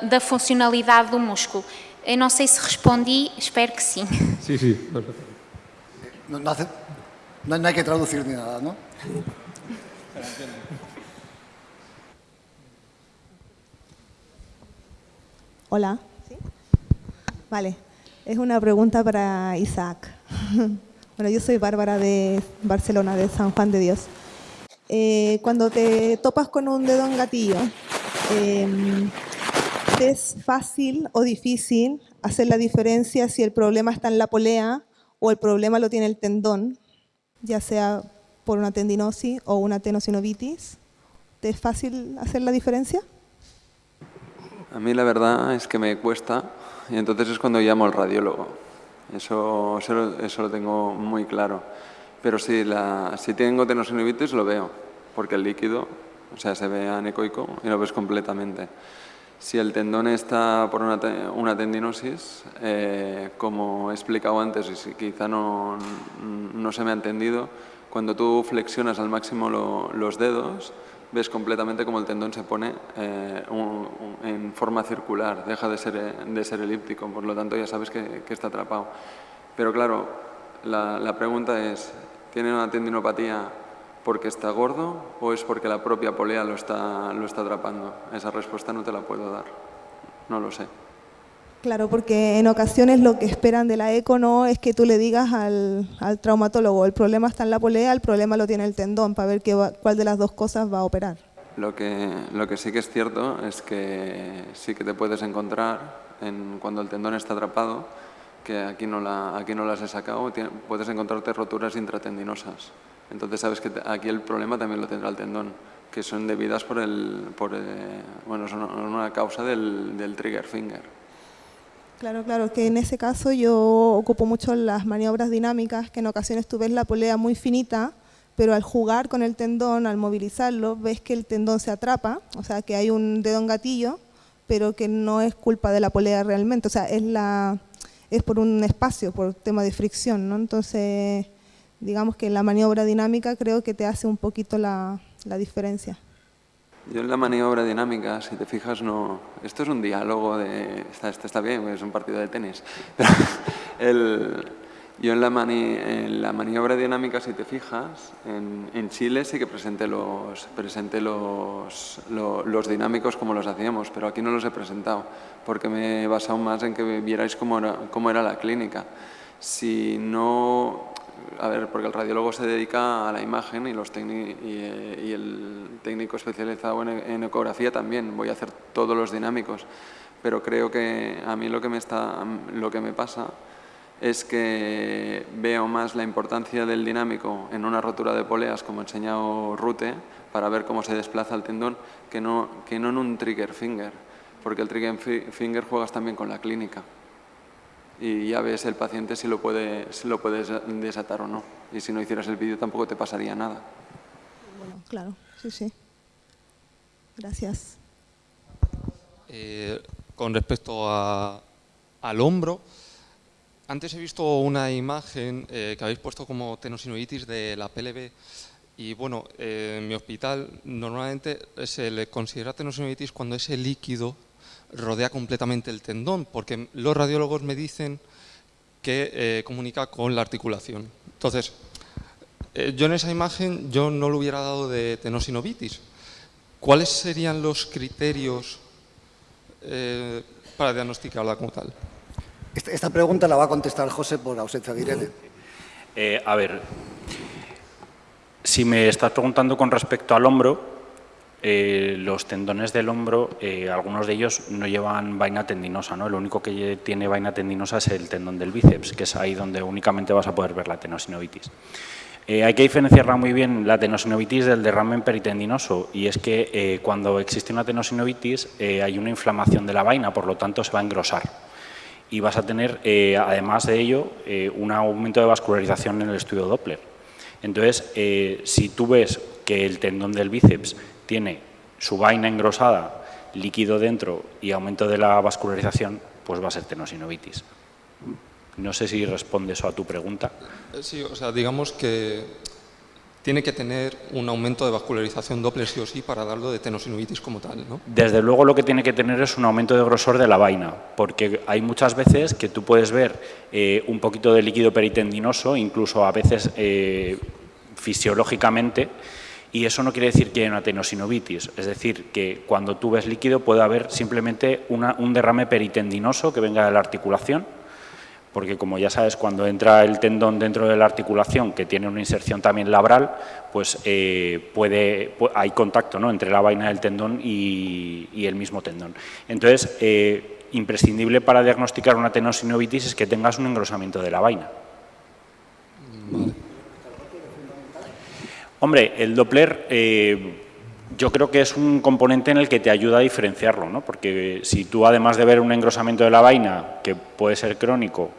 da funcionalidade do músculo. Eu não sei se respondi, espero que sim. Sí, sí. No, no, hace, no, no hay que traducir ni nada, ¿no? Hola. ¿Sí? Vale, es una pregunta para Isaac. Bueno, yo soy Bárbara de Barcelona, de San Juan de Dios. Eh, cuando te topas con un dedo en gatillo, eh, es fácil o difícil hacer la diferencia si el problema está en la polea o el problema lo tiene el tendón, ya sea por una tendinosis o una tenosinovitis. ¿Te es fácil hacer la diferencia? A mí la verdad es que me cuesta y entonces es cuando llamo al radiólogo. Eso, eso, lo tengo muy claro. Pero si, la, si tengo tenosinovitis lo veo, porque el líquido o sea, se ve anecoico y lo ves completamente. Si el tendón está por una, una tendinosis, eh, como he explicado antes y quizá no, no, se me ha entendido, cuando tú flexionas al máximo los dedos, ves completamente como el tendón se pone eh, en forma circular, deja de ser, de ser elíptico, por lo tanto ya sabes que, que está atrapado. Pero claro, la, la pregunta es, ¿tiene una tendinopatía porque está gordo o es porque la propia polea lo está, lo está atrapando? Esa respuesta no te la puedo dar, no lo sé. Claro, porque en ocasiones lo que esperan de la eco no es que tú le digas al, al traumatólogo, el problema está en la polea, el problema lo tiene el tendón, para ver qué cuál de las dos cosas va a operar. Lo que, lo que sí que es cierto es que sí que te puedes encontrar en, cuando el tendón está atrapado, que aquí no, la, aquí no las he sacado, puedes encontrarte roturas intratendinosas. Entonces sabes que aquí el problema también lo tendrá el tendón, que son debidas por el, por, eh, bueno, son una causa del, del trigger finger. Claro, claro, que en ese caso yo ocupo mucho las maniobras dinámicas, que en ocasiones tú ves la polea muy finita, pero al jugar con el tendón, al movilizarlo, ves que el tendón se atrapa, o sea, que hay un dedo en gatillo, pero que no es culpa de la polea realmente, o sea, es la, es por un espacio, por tema de fricción, ¿no? Entonces, digamos que la maniobra dinámica creo que te hace un poquito la, la diferencia. Yo en la maniobra dinámica, si te fijas, no... Esto es un diálogo de... Está, está bien, es un partido de tenis. el, yo en la, en la, maniobra dinámica, si te fijas, en, en Chile sí que presenté, los, presenté los, los, dinámicos como los hacíamos, pero aquí no los he presentado, porque me he basado más en que vierais cómo era, cómo era la clínica. Si no... A ver, porque el radiólogo se dedica a la imagen y, los y, y el técnico especializado en, en ecografía también. Voy a hacer todos los dinámicos, pero creo que a mí lo que me, está, lo que me pasa es que veo más la importancia del dinámico en una rotura de poleas, como ha enseñado Rute, para ver cómo se desplaza el tendón, que no, que no en un trigger finger, porque el trigger finger juegas también con la clínica y ya ves el paciente si lo, puede, si lo puedes desatar o no. Y si no hicieras el vídeo tampoco te pasaría nada. Bueno, claro, sí, sí. Gracias. Eh, con respecto a, al hombro, antes he visto una imagen eh, que habéis puesto como tenosinoitis de la PLB y bueno, eh, en mi hospital normalmente se le considera tenosinoitis cuando ese líquido rodea completamente el tendón, porque los radiólogos me dicen que eh, comunica con la articulación. Entonces, yo en esa imagen yo no lo hubiera dado de tenosinovitis. ¿Cuáles serían los criterios para diagnosticarla como tal? Esta pregunta la va a contestar José por ausencia de Irene. Eh, a ver, si me estás preguntando con respecto al hombro, eh, los tendones del hombro, eh, algunos de ellos no llevan vaina tendinosa, ¿no? Lo único que tiene vaina tendinosa es el tendón del bíceps, que es ahí donde únicamente vas a poder ver la tenosinovitis. hay que diferenciarla muy bien la tenosinovitis del derrame peritendinoso y es que cuando existe una tenosinovitis hay una inflamación de la vaina, por lo tanto se va a engrosar y vas a tener, eh, además de ello, eh, un aumento de vascularización en el estudio Doppler. Entonces, eh, si tú ves que el tendón del bíceps tiene su vaina engrosada, líquido dentro y aumento de la vascularización, pues va a ser tenosinovitis. No sé si responde eso a tu pregunta. Sí, o sea, digamos que tiene que tener un aumento de vascularización Doppler sí o sí para darlo de tenosinovitis como tal, ¿no? Desde luego lo que tiene que tener es un aumento de grosor de la vaina, porque hay muchas veces que tú puedes ver eh, un poquito de líquido peritendinoso, incluso a veces eh, fisiológicamente, y eso no quiere decir que haya una tenosinovitis, es decir, que cuando tú ves líquido puede haber simplemente un derrame peritendinoso que venga de la articulación, porque como ya sabes, cuando entra el tendón dentro de la articulación, que tiene una inserción también labral, pues eh, puede, hay contacto ¿no? entre la vaina del tendón y, el mismo tendón. Entonces, eh, imprescindible para diagnosticar una tenosinovitis es que tengas un engrosamiento de la vaina. Hombre, el Doppler eh, yo creo que es un componente en el que te ayuda a diferenciarlo, ¿no? porque si tú además de ver un engrosamiento de la vaina, que puede ser crónico,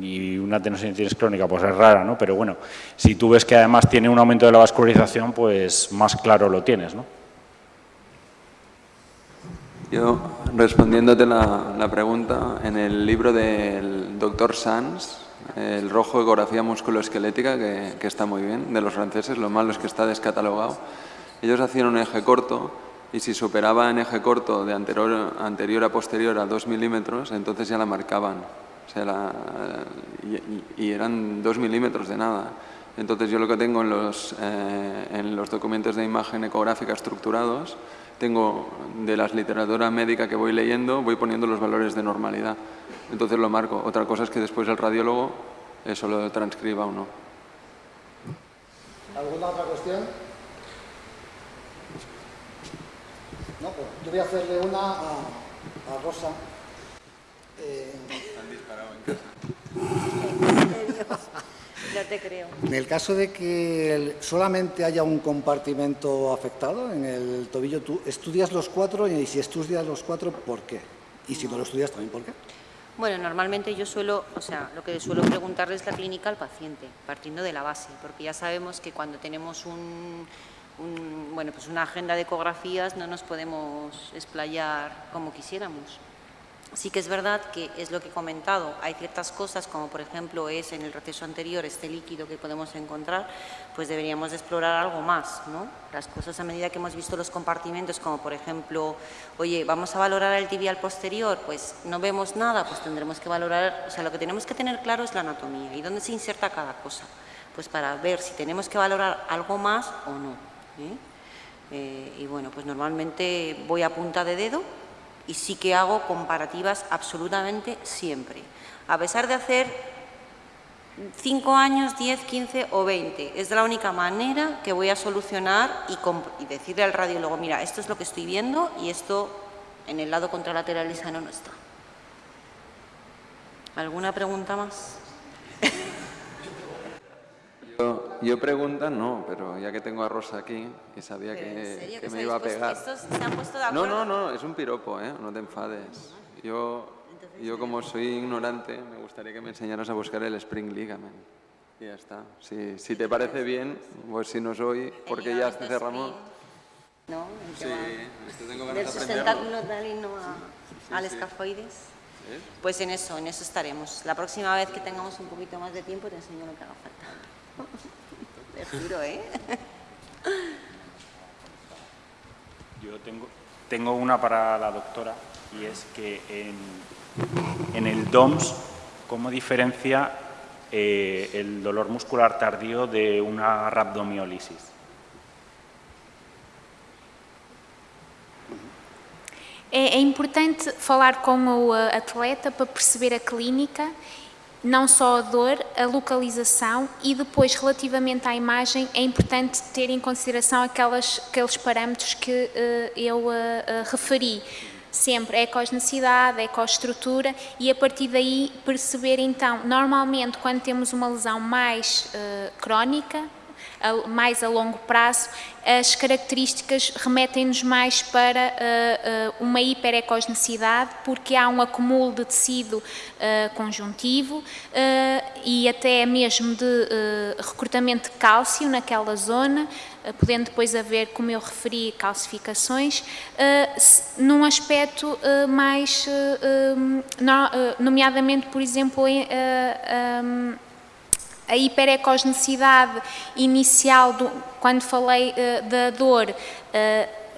y una tenosinitis crónica pues es rara, ¿no? Pero bueno, si tú ves que además tiene un aumento de la vascularización, pues más claro lo tienes, ¿no? Yo, respondiéndote la, la pregunta, en el libro del doctor Sanz, el rojo ecografía musculoesquelética, que, que está muy bien, de los franceses, lo malo es que está descatalogado, ellos hacían un eje corto y si superaba en eje corto de anterior, anterior a posterior a 2 milímetros, entonces ya la marcaban y, eran dos milímetros de nada. Entonces yo lo que tengo en los, eh, en los documentos de imagen ecográfica estructurados, tengo de las literatura médica que voy leyendo, voy poniendo los valores de normalidad. Entonces lo marco. Otra cosa es que después el radiólogo eso lo transcriba o no. ¿Alguna otra cuestión? No, pues yo voy a hacerle una a, a Rosa. Eh, no te creo. En el caso de que solamente haya un compartimento afectado en el tobillo, tú estudias los cuatro y si estudias los cuatro, ¿por qué? Y si no lo estudias también, ¿por qué? Bueno, normalmente yo suelo, o sea, lo que suelo preguntarle es la clínica al paciente, partiendo de la base, porque ya sabemos que cuando tenemos un, bueno, pues una agenda de ecografías no nos podemos explayar como quisiéramos. Sí que es verdad que es lo que he comentado, hay ciertas cosas como por ejemplo es en el proceso anterior este líquido que podemos encontrar, pues deberíamos de explorar algo más, ¿no? Las cosas a medida que hemos visto los compartimentos como por ejemplo, oye, vamos a valorar el tibial posterior, pues no vemos nada, pues tendremos que valorar, o sea, lo que tenemos que tener claro es la anatomía y dónde se inserta cada cosa, pues para ver si tenemos que valorar algo más o no. ¿eh? Eh, y bueno, pues normalmente voy a punta de dedo y sí que hago comparativas absolutamente siempre. A pesar de hacer 5 años, 10, 15 o 20, es la única manera que voy a solucionar y, decirle al radiólogo, mira, esto es lo que estoy viendo y esto en el lado contralateral y sano no está. ¿Alguna pregunta más? Yo, yo pregunta no, pero ya que tengo a Rosa aquí y sabía que, me iba a pegar. No, no, no, es un piropo, ¿eh? no te enfades. Yo, yo como soy ignorante, me gustaría que me enseñaras a buscar el Spring Ligament. Y ya está. Si, si te parece bien, pues si no soy, porque ya cerramos. ¿No? Sí, esto tengo ganas de sustentáculo talino a, al escafoides. Pues en eso, en eso estaremos. La próxima vez que tengamos un poquito más de tiempo te enseño lo que haga falta. Te juro, ¿eh? Yo tengo, tengo una para la doctora y es que en, el DOMS, ¿cómo diferencia eh, el dolor muscular tardío de una rhabdomiolisis? É, é, importante falar com o atleta para perceber a clínica não só a dor, a localização e depois, relativamente à imagem, é importante ter em consideração aquelas, aqueles parâmetros que uh, eu uh, referi. Sempre ecogenicidade, ecoestrutura e a partir daí perceber então, normalmente quando temos uma lesão mais crónica, mais a longo prazo, as características remetem-nos mais para uh, uh, uma hiperecogenicidade, porque há um acúmulo de tecido uh, conjuntivo e até mesmo de recrutamento de cálcio naquela zona, podendo depois haver, como eu referi, calcificações, num aspecto mais, nomeadamente, por exemplo, a hiperecogenicidade inicial, do, quando falei uh, da dor, uh,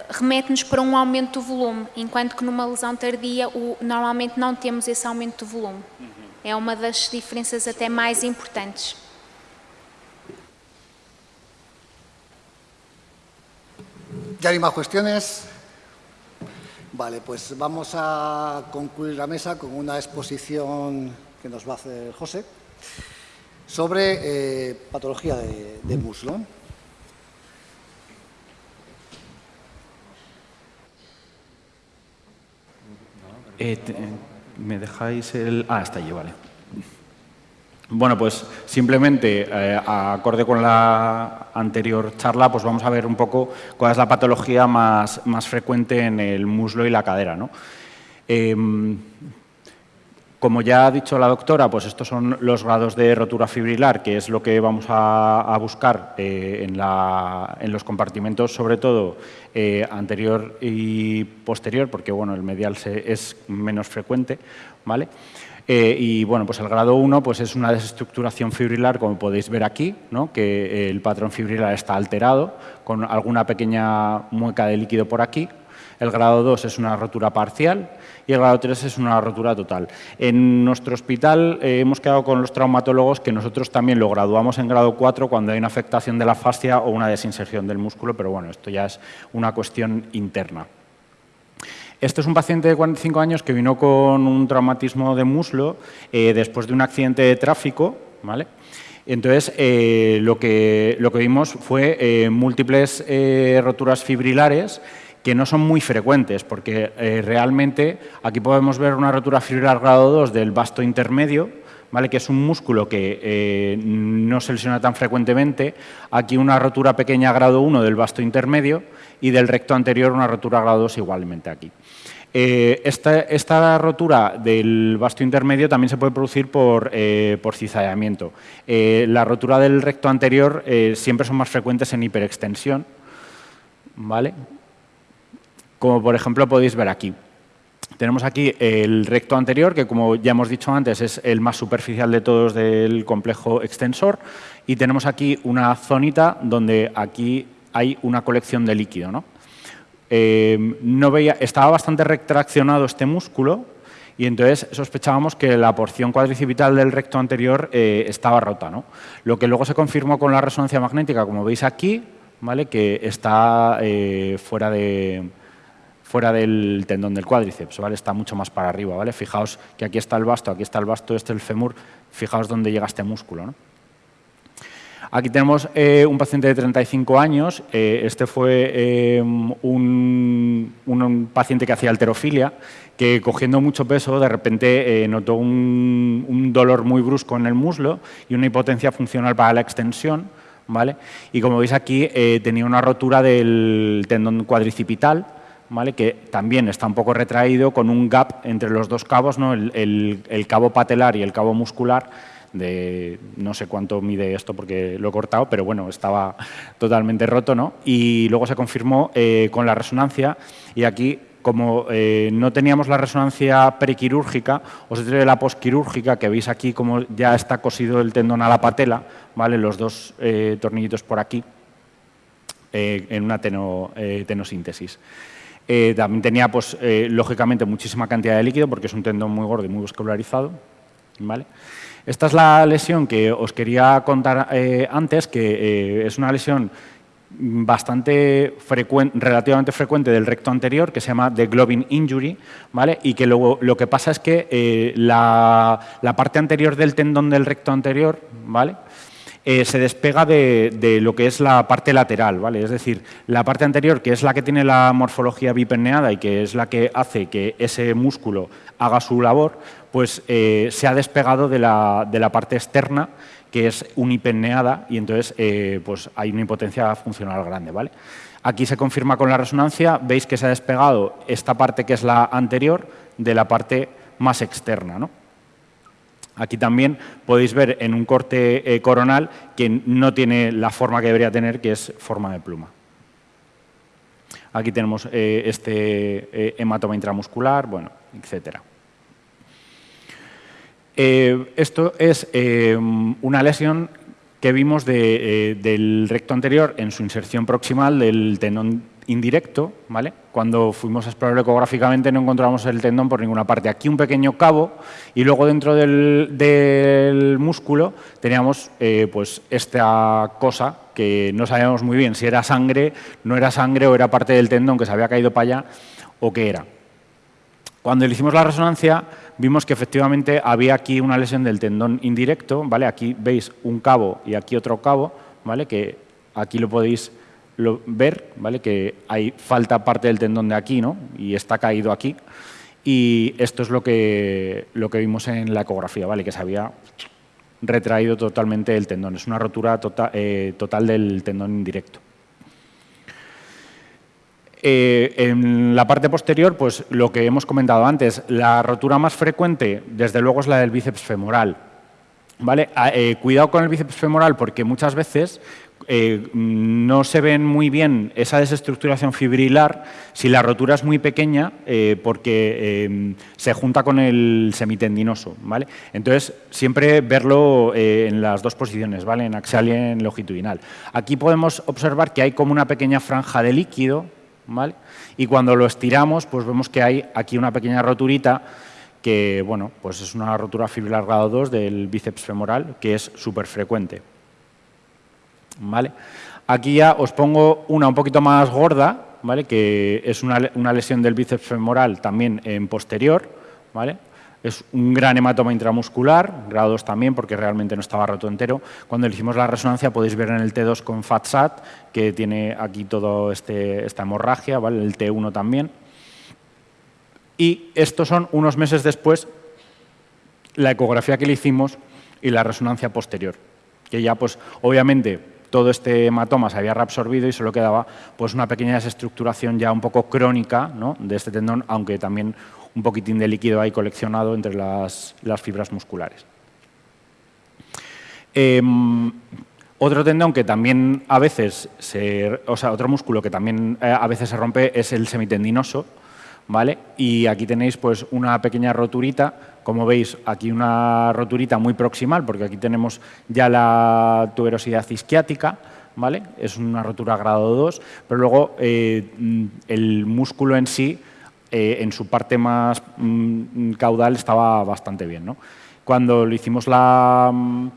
remete-nos para um aumento do volume, enquanto que numa lesão tardia o, normalmente não temos esse aumento do volume. Uhum. É uma das diferenças até mais importantes. ¿Ya hay más cuestiones? Vale, pues vamos a concluir la mesa con una exposición que nos va a hacer José. Sobre eh, patología de, muslo. Eh, ¿Me dejáis el...? Ah, está allí, vale. Bueno, pues simplemente, eh, acorde con la anterior charla, pues vamos a ver un poco cuál es la patología más, más frecuente en el muslo y la cadera. ¿no? Como ya ha dicho la doctora, pues estos son los grados de rotura fibrilar, que es lo que vamos a, buscar eh, en, los compartimentos, sobre todo eh, anterior y posterior, porque bueno, el medial es menos frecuente. ¿vale? Eh, y bueno, pues el grado 1 pues es una desestructuración fibrilar, como podéis ver aquí, ¿no? que el patrón fibrilar está alterado, con alguna pequeña mueca de líquido por aquí. El grado 2 es una rotura parcial y el grado 3 es una rotura total. En nuestro hospital eh, hemos quedado con los traumatólogos que nosotros también lo graduamos en grado 4 cuando hay una afectación de la fascia o una desinserción del músculo, pero bueno, esto ya es una cuestión interna. Este es un paciente de 45 años que vino con un traumatismo de muslo eh, después de un accidente de tráfico, ¿vale? Entonces, eh, lo, que, lo que vimos fue múltiples roturas fibrilares que no son muy frecuentes, porque eh, realmente aquí podemos ver una rotura fibrilar grado 2 del vasto intermedio, ¿vale? que es un músculo que eh, no se lesiona tan frecuentemente, aquí una rotura pequeña grado 1 del vasto intermedio y del recto anterior una rotura grado 2 igualmente aquí. Eh, esta, rotura del vasto intermedio también se puede producir por, por cizallamiento. la rotura del recto anterior siempre son más frecuentes en hiperextensión, ¿vale? Como por ejemplo podéis ver aquí. Tenemos aquí el recto anterior, que como ya hemos dicho antes es el más superficial de todos del complejo extensor, y tenemos aquí una zonita donde aquí hay una colección de líquido. ¿no? Eh, no veía, estaba bastante retraccionado este músculo y entonces sospechábamos que la porción cuadricipital del recto anterior eh, estaba rota. ¿no? Lo que luego se confirmó con la resonancia magnética, como veis aquí, ¿vale? que está eh, fuera de fuera del tendón del cuádriceps, ¿vale? Está mucho más para arriba, ¿vale? Fijaos que aquí está el basto, aquí está el basto, este es el fémur, fijaos dónde llega este músculo, ¿no? Aquí tenemos eh, un paciente de 35 años, eh, este fue eh, un, paciente que hacía alterofilia, que cogiendo mucho peso de repente notó un, dolor muy brusco en el muslo y una hipotencia funcional para la extensión, ¿vale? Y como veis aquí tenía una rotura del tendón cuadricipital, que también está un poco retraído con un gap entre los dos cabos, ¿no? el, cabo patelar y el cabo muscular, de no sé cuánto mide esto porque lo he cortado, pero bueno, estaba totalmente roto. ¿no? Y luego se confirmó eh, con la resonancia y aquí como eh, no teníamos la resonancia prequirúrgica, os traigo la posquirúrgica, que veis aquí como ya está cosido el tendón a la patela, ¿vale? los dos eh, tornillitos por aquí, en una tenosíntesis. Eh, también tenía, pues, eh, lógicamente, muchísima cantidad de líquido porque es un tendón muy gordo y muy vascularizado. ¿vale? Esta es la lesión que os quería contar eh, antes, que es una lesión bastante frecuente, relativamente frecuente del recto anterior, que se llama the globin injury, ¿vale? y que luego, lo que pasa es que la, la, parte anterior del tendón del recto anterior, ¿vale? Eh, se despega de, lo que es la parte lateral, ¿vale? Es decir, la parte anterior, que es la que tiene la morfología bipenneada y que es la que hace que ese músculo haga su labor, pues eh, se ha despegado de la, parte externa, que es unipenneada, y entonces eh, pues hay una impotencia funcional grande, ¿vale? Aquí se confirma con la resonancia, veis que se ha despegado esta parte que es la anterior de la parte más externa, ¿no? Aquí también podéis ver en un corte eh, coronal que no tiene la forma que debería tener, que es forma de pluma. Aquí tenemos eh, este eh, hematoma intramuscular, bueno, etcétera. esto es una lesión que vimos del recto anterior en su inserción proximal del tendón indirecto, ¿vale? Cuando fuimos a explorarlo ecográficamente no encontramos el tendón por ninguna parte. Aquí un pequeño cabo y luego dentro del, músculo teníamos eh, pues esta cosa que no sabíamos muy bien si era sangre, no era sangre o era parte del tendón que se había caído para allá o qué era. Cuando le hicimos la resonancia vimos que efectivamente había aquí una lesión del tendón indirecto, ¿vale? Aquí veis un cabo y aquí otro cabo, ¿vale? Que aquí lo podéis ver ¿vale? que hay falta parte del tendón de aquí ¿no? y está caído aquí. Y esto es lo que, lo que vimos en la ecografía, ¿vale? que se había retraído totalmente el tendón. Es una rotura tota-, eh, total del tendón indirecto. Eh, en la parte posterior, pues lo que hemos comentado antes, la rotura más frecuente, desde luego, es la del bíceps femoral. ¿Vale? Ah, eh, cuidado con el bíceps femoral porque muchas veces eh, no se ven muy bien esa desestructuración fibrilar si la rotura es muy pequeña eh, porque eh, se junta con el semitendinoso. ¿vale? Entonces, siempre verlo en las dos posiciones, ¿vale? en axial y en longitudinal. Aquí podemos observar que hay como una pequeña franja de líquido ¿vale? y cuando lo estiramos pues vemos que hay aquí una pequeña roturita que bueno, pues es una rotura fibrilar grado 2 del bíceps femoral que es súper frecuente. ¿Vale? Aquí ya os pongo una un poquito más gorda, ¿vale? que es una, lesión del bíceps femoral también en posterior. ¿vale? Es un gran hematoma intramuscular, grado 2 también, porque realmente no estaba roto entero. Cuando le hicimos la resonancia podéis ver en el T2 con FATSAT, que tiene aquí toda este, esta hemorragia, ¿vale? el T1 también. Y estos son unos meses después la ecografía que le hicimos y la resonancia posterior, que ya pues obviamente todo este hematoma se había reabsorbido y solo quedaba pues, una pequeña desestructuración ya un poco crónica de este tendón, aunque también un poquitín de líquido ahí coleccionado entre las, fibras musculares. Em, otro tendón que también a veces, se, o sea, otro músculo que también eh, a veces se rompe es el semitendinoso, ¿vale? Y aquí tenéis pues una pequeña roturita, como veis aquí una roturita muy proximal, porque aquí tenemos ya la tuberosidad isquiática, ¿vale? Es una rotura grado 2, pero luego eh, el músculo en sí, eh, en su parte más mm, caudal, estaba bastante bien, ¿no? Cuando le hicimos la, mm,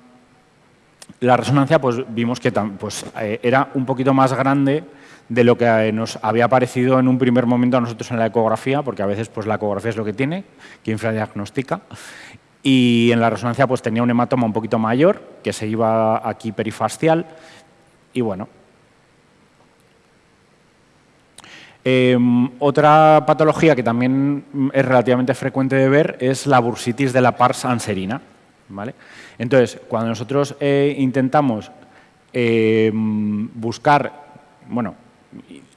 la resonancia, pues vimos que pues, eh, era un poquito más grande de lo que eh, nos había parecido en un primer momento a nosotros en la ecografía, porque a veces pues, la ecografía es lo que tiene, que infradiagnostica. Y en la resonancia pues, tenía un hematoma un poquito mayor, que se iba aquí perifascial. Y bueno. Em, otra patología que también es relativamente frecuente de ver es la bursitis de la pars anserina. ¿vale? Entonces, cuando nosotros eh, intentamos em, buscar, bueno,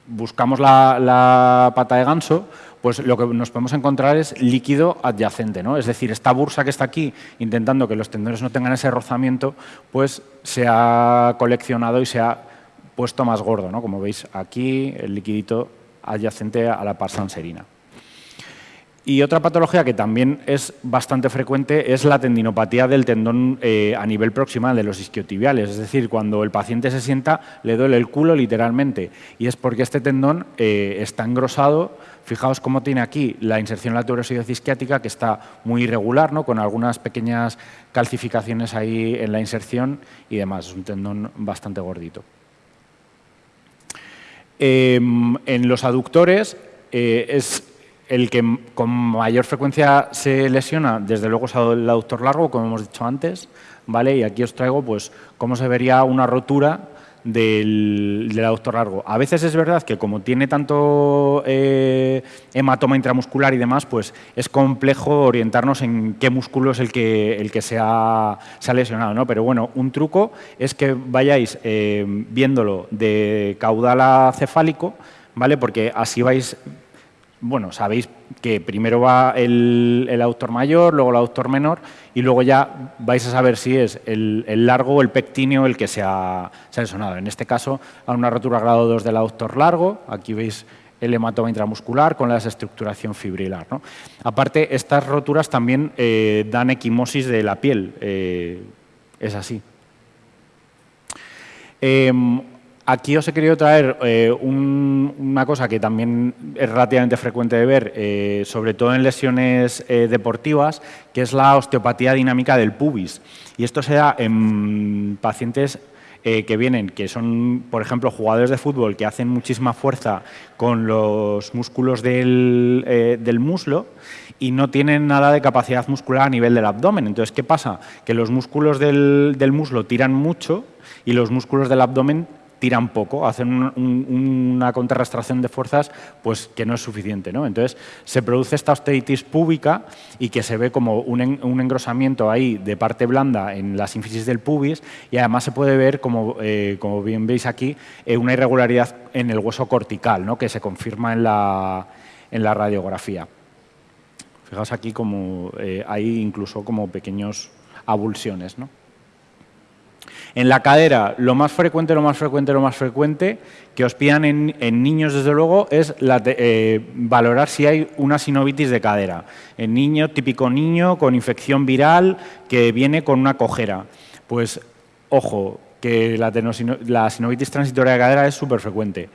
buscamos la, pata de ganso, pues lo que nos podemos encontrar es líquido adyacente, ¿no? Es decir, esta bursa que está aquí, intentando que los tendones no tengan ese rozamiento, pues se ha coleccionado y se ha puesto más gordo, ¿no? Como veis aquí, el liquidito adyacente a la parsanserina. Y otra patología que también es bastante frecuente es la tendinopatía del tendón eh, a nivel proximal de los isquiotibiales. Es decir, cuando el paciente se sienta, le duele el culo literalmente. Y es porque este tendón eh, está engrosado. Fijaos cómo tiene aquí la inserción de la tuberosidad isquiática, que está muy irregular, ¿no? con algunas pequeñas calcificaciones ahí en la inserción y demás. Es un tendón bastante gordito. Em, en los aductores eh, es el que con mayor frecuencia se lesiona, desde luego es el aductor largo, como hemos dicho antes, ¿vale? Y aquí os traigo pues cómo se vería una rotura del, aductor largo. A veces es verdad que como tiene tanto eh, hematoma intramuscular y demás, pues es complejo orientarnos en qué músculo es el que, el que se, ha, lesionado, ¿no? Pero bueno, un truco es que vayáis eh, viéndolo de caudal a cefálico, ¿vale? Porque así vais bueno, sabéis que primero va el, autor mayor, luego el autor menor y luego ya vais a saber si es el, largo o el pectíneo el que se ha, se En este caso, a una rotura grado 2 del autor largo, aquí veis el hematoma intramuscular con la desestructuración fibrilar. Aparte, estas roturas también eh, dan equimosis de la piel, eh, es así. Em, Aquí os he querido traer eh, una cosa que también es relativamente frecuente de ver, eh, sobre todo en lesiones eh, deportivas, que es la osteopatía dinámica del pubis. Y esto se da en pacientes que vienen, que son, por ejemplo, jugadores de fútbol que hacen muchísima fuerza con los músculos del, muslo y no tienen nada de capacidad muscular a nivel del abdomen. Entonces, ¿qué pasa? Que los músculos del, del muslo tiran mucho y los músculos del abdomen tiran poco, hacen una contrarrestracción de fuerzas pues, que no es suficiente. ¿no? Entonces, se produce esta osteitis púbica y que se ve como un, engrosamiento ahí de parte blanda en la sínfisis del pubis y además se puede ver, como, eh, como bien veis aquí, eh, una irregularidad en el hueso cortical, ¿no? que se confirma en la, en la radiografía. Fijaos aquí como eh, hay incluso como pequeños avulsiones. ¿no? En la cadera, lo más frecuente, lo más frecuente, lo más frecuente que os pidan en, niños, desde luego, es eh, valorar si hay una sinovitis de cadera. En niño, típico niño con infección viral que viene con una cojera. Pues, ojo, que la, la sinovitis transitoria de cadera es súper frecuente.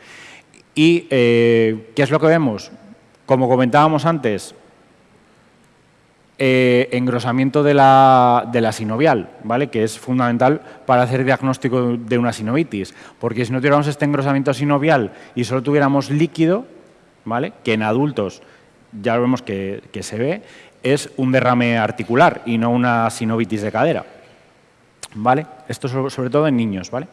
¿Y eh, qué es lo que vemos? Como comentábamos antes, eh, engrosamiento de la, de la, sinovial, ¿vale? que es fundamental para hacer diagnóstico de una sinovitis, porque si no tuviéramos este engrosamiento sinovial y solo tuviéramos líquido, ¿vale? que en adultos ya vemos que, se ve, es un derrame articular y no una sinovitis de cadera. ¿Vale? Esto sobre, todo en niños. ¿vale?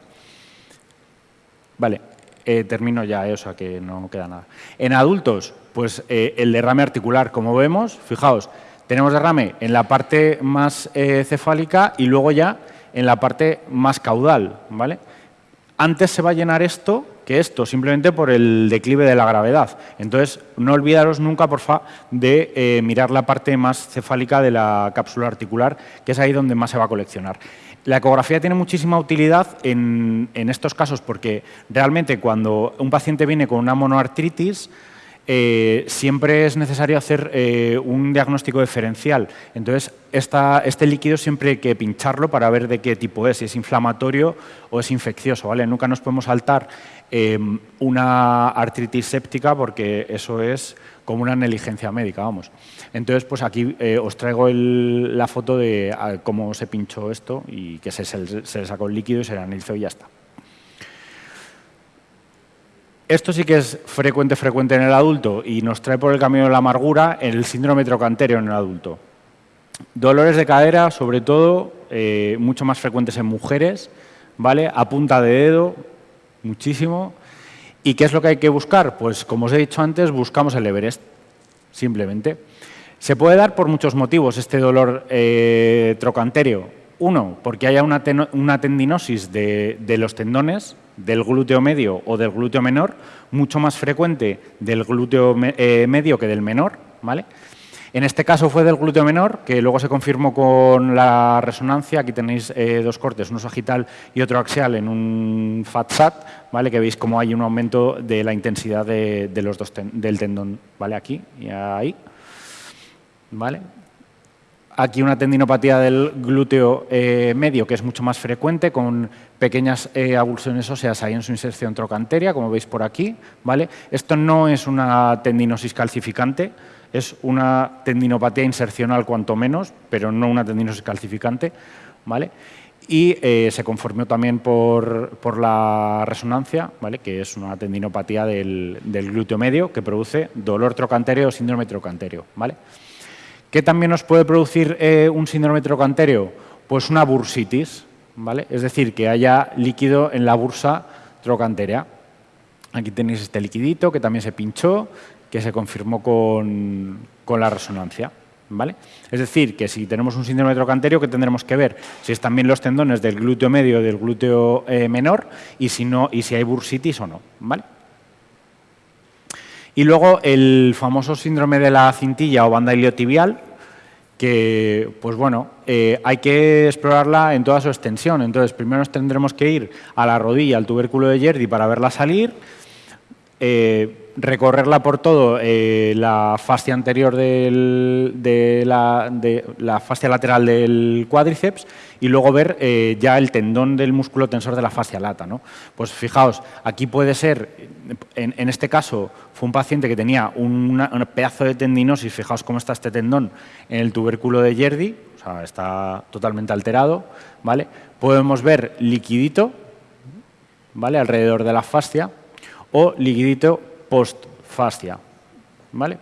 Vale, eh, termino ya, eh, o sea que no queda nada. En adultos, pues el derrame articular, como vemos, fijaos, tenemos derrame en la parte más eh, cefálica y luego ya en la parte más caudal. ¿vale? Antes se va a llenar esto que esto, simplemente por el declive de la gravedad. Entonces, no olvidaros nunca, porfa, de eh, mirar la parte más cefálica de la cápsula articular, que es ahí donde más se va a coleccionar. La ecografía tiene muchísima utilidad en, en estos casos porque realmente cuando un paciente viene con una monoartritis, eh, siempre es necesario hacer eh, un diagnóstico diferencial. Entonces, este líquido siempre hay que pincharlo para ver de qué tipo es, si es inflamatorio o es infeccioso. ¿vale? Nunca nos podemos saltar em, una artritis séptica porque eso es como una negligencia médica, vamos. Entonces, pues aquí eh, os traigo la foto de cómo se pinchó esto y que se, le sacó el líquido y se le analizó y ya está. Esto sí que es frecuente, frecuente en el adulto y nos trae por el camino de la amargura el síndrome trocantéreo en el adulto. Dolores de cadera, sobre todo, eh, mucho más frecuentes en mujeres, ¿vale? A punta de dedo, muchísimo. ¿Y qué es lo que hay que buscar? Pues, como os he dicho antes, buscamos el Everest, simplemente. Se puede dar por muchos motivos este dolor eh. Uno, porque haya una, tendinosis de los tendones, del glúteo medio o del glúteo menor, mucho más frecuente del glúteo eh, medio que del menor. ¿vale? En este caso fue del glúteo menor, que luego se confirmó con la resonancia. Aquí tenéis eh, dos cortes, uno sagital y otro axial en un FATSAT, ¿vale? que veis cómo hay un aumento de la intensidad de, los dos del tendón, ¿vale? aquí y ahí. ¿vale? Aquí una tendinopatía del glúteo eh, medio, que es mucho más frecuente, con pequeñas eh, avulsiones óseas ahí en su inserción trocanteria, como veis por aquí. ¿vale? Esto no es una tendinosis calcificante, es una tendinopatía insercional cuanto menos, pero no una tendinosis calcificante. ¿vale? Y eh, se conformó también por, la resonancia, ¿vale? que es una tendinopatía del, del glúteo medio que produce dolor trocantéreo o síndrome trocantéreo. ¿vale? ¿Qué también nos puede producir eh, un síndrome trocantéreo? Pues una bursitis, ¿vale? Es decir, que haya líquido en la bursa trocantérea. Aquí tenéis este liquidito que también se pinchó, que se confirmó con, la resonancia. ¿Vale? Es decir, que si tenemos un síndrome trocantéreo, que tendremos que ver si están bien los tendones del glúteo medio o del glúteo eh, menor y si, no, y si hay bursitis o no. ¿vale? Y luego el famoso síndrome de la cintilla o banda iliotibial, que, pues bueno, eh, hay que explorarla en toda su extensión. Entonces, primero nos tendremos que ir a la rodilla, al tubérculo de Yerdi para verla salir, eh, recorrerla por todo eh, la fascia anterior de, la, fascia lateral del cuádriceps y luego ver eh, ya el tendón del músculo tensor de la fascia lata. ¿no? Pues fijaos, aquí puede ser, en, este caso fue un paciente que tenía un pedazo de tendinosis, fijaos cómo está este tendón en el tubérculo de Yerdi, o sea, está totalmente alterado, ¿vale? Podemos ver liquidito, ¿vale? Alrededor de la fascia o liquidito post-fascia. ¿vale?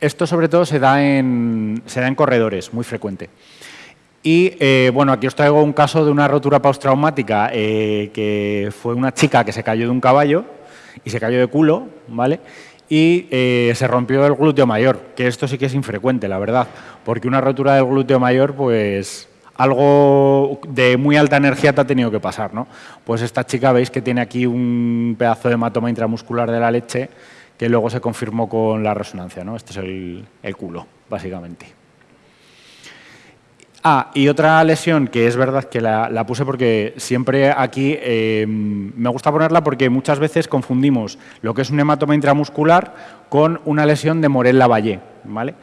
Esto sobre todo se da en, se da en corredores, muy frecuente. Y eh, bueno, aquí os traigo un caso de una rotura postraumática eh, que fue una chica que se cayó de un caballo y se cayó de culo, ¿vale? Y eh, se rompió el glúteo mayor, que esto sí que es infrecuente, la verdad, porque una rotura del glúteo mayor, pues algo de muy alta energía te ha tenido que pasar, ¿no? Pues esta chica veis que tiene aquí un pedazo de hematoma intramuscular de la leche que luego se confirmó con la resonancia, ¿no? Este es el, culo, básicamente. Ah, y otra lesión que es verdad que la, puse porque siempre aquí eh, me gusta ponerla porque muchas veces confundimos lo que es un hematoma intramuscular con una lesión de Morel-Lavallée, ¿vale?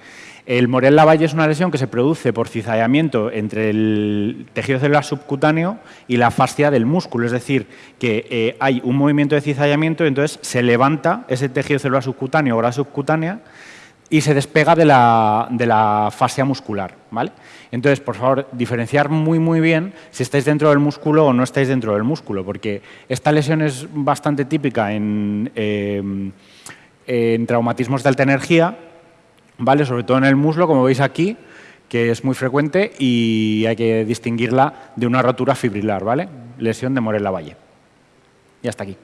El Morel-Lavalle es una lesión que se produce por cizallamiento entre el tejido celular subcutáneo y la fascia del músculo, es decir, que eh, hay un movimiento de cizallamiento y entonces se levanta ese tejido celular subcutáneo o grasa subcutánea y se despega de la, fascia muscular. ¿vale? Entonces, por favor, diferenciar muy, muy bien si estáis dentro del músculo o no estáis dentro del músculo, porque esta lesión es bastante típica en, eh, en traumatismos de alta energía, ¿vale? sobre todo en el muslo, como veis aquí, que es muy frecuente y hay que distinguirla de una rotura fibrilar, ¿vale? lesión de Morel-Lavalle. Y hasta aquí.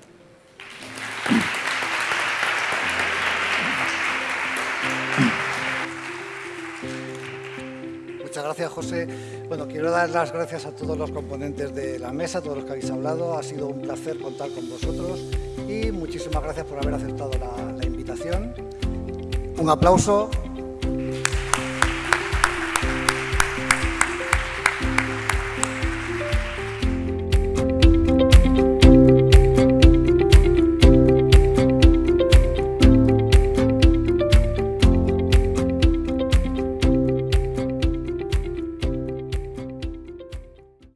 Muchas gracias, José. Bueno, quiero dar las gracias a todos los componentes de la mesa, a todos los que habéis hablado. Ha sido un placer contar con vosotros y muchísimas gracias por haber aceptado la invitación. Un aplauso.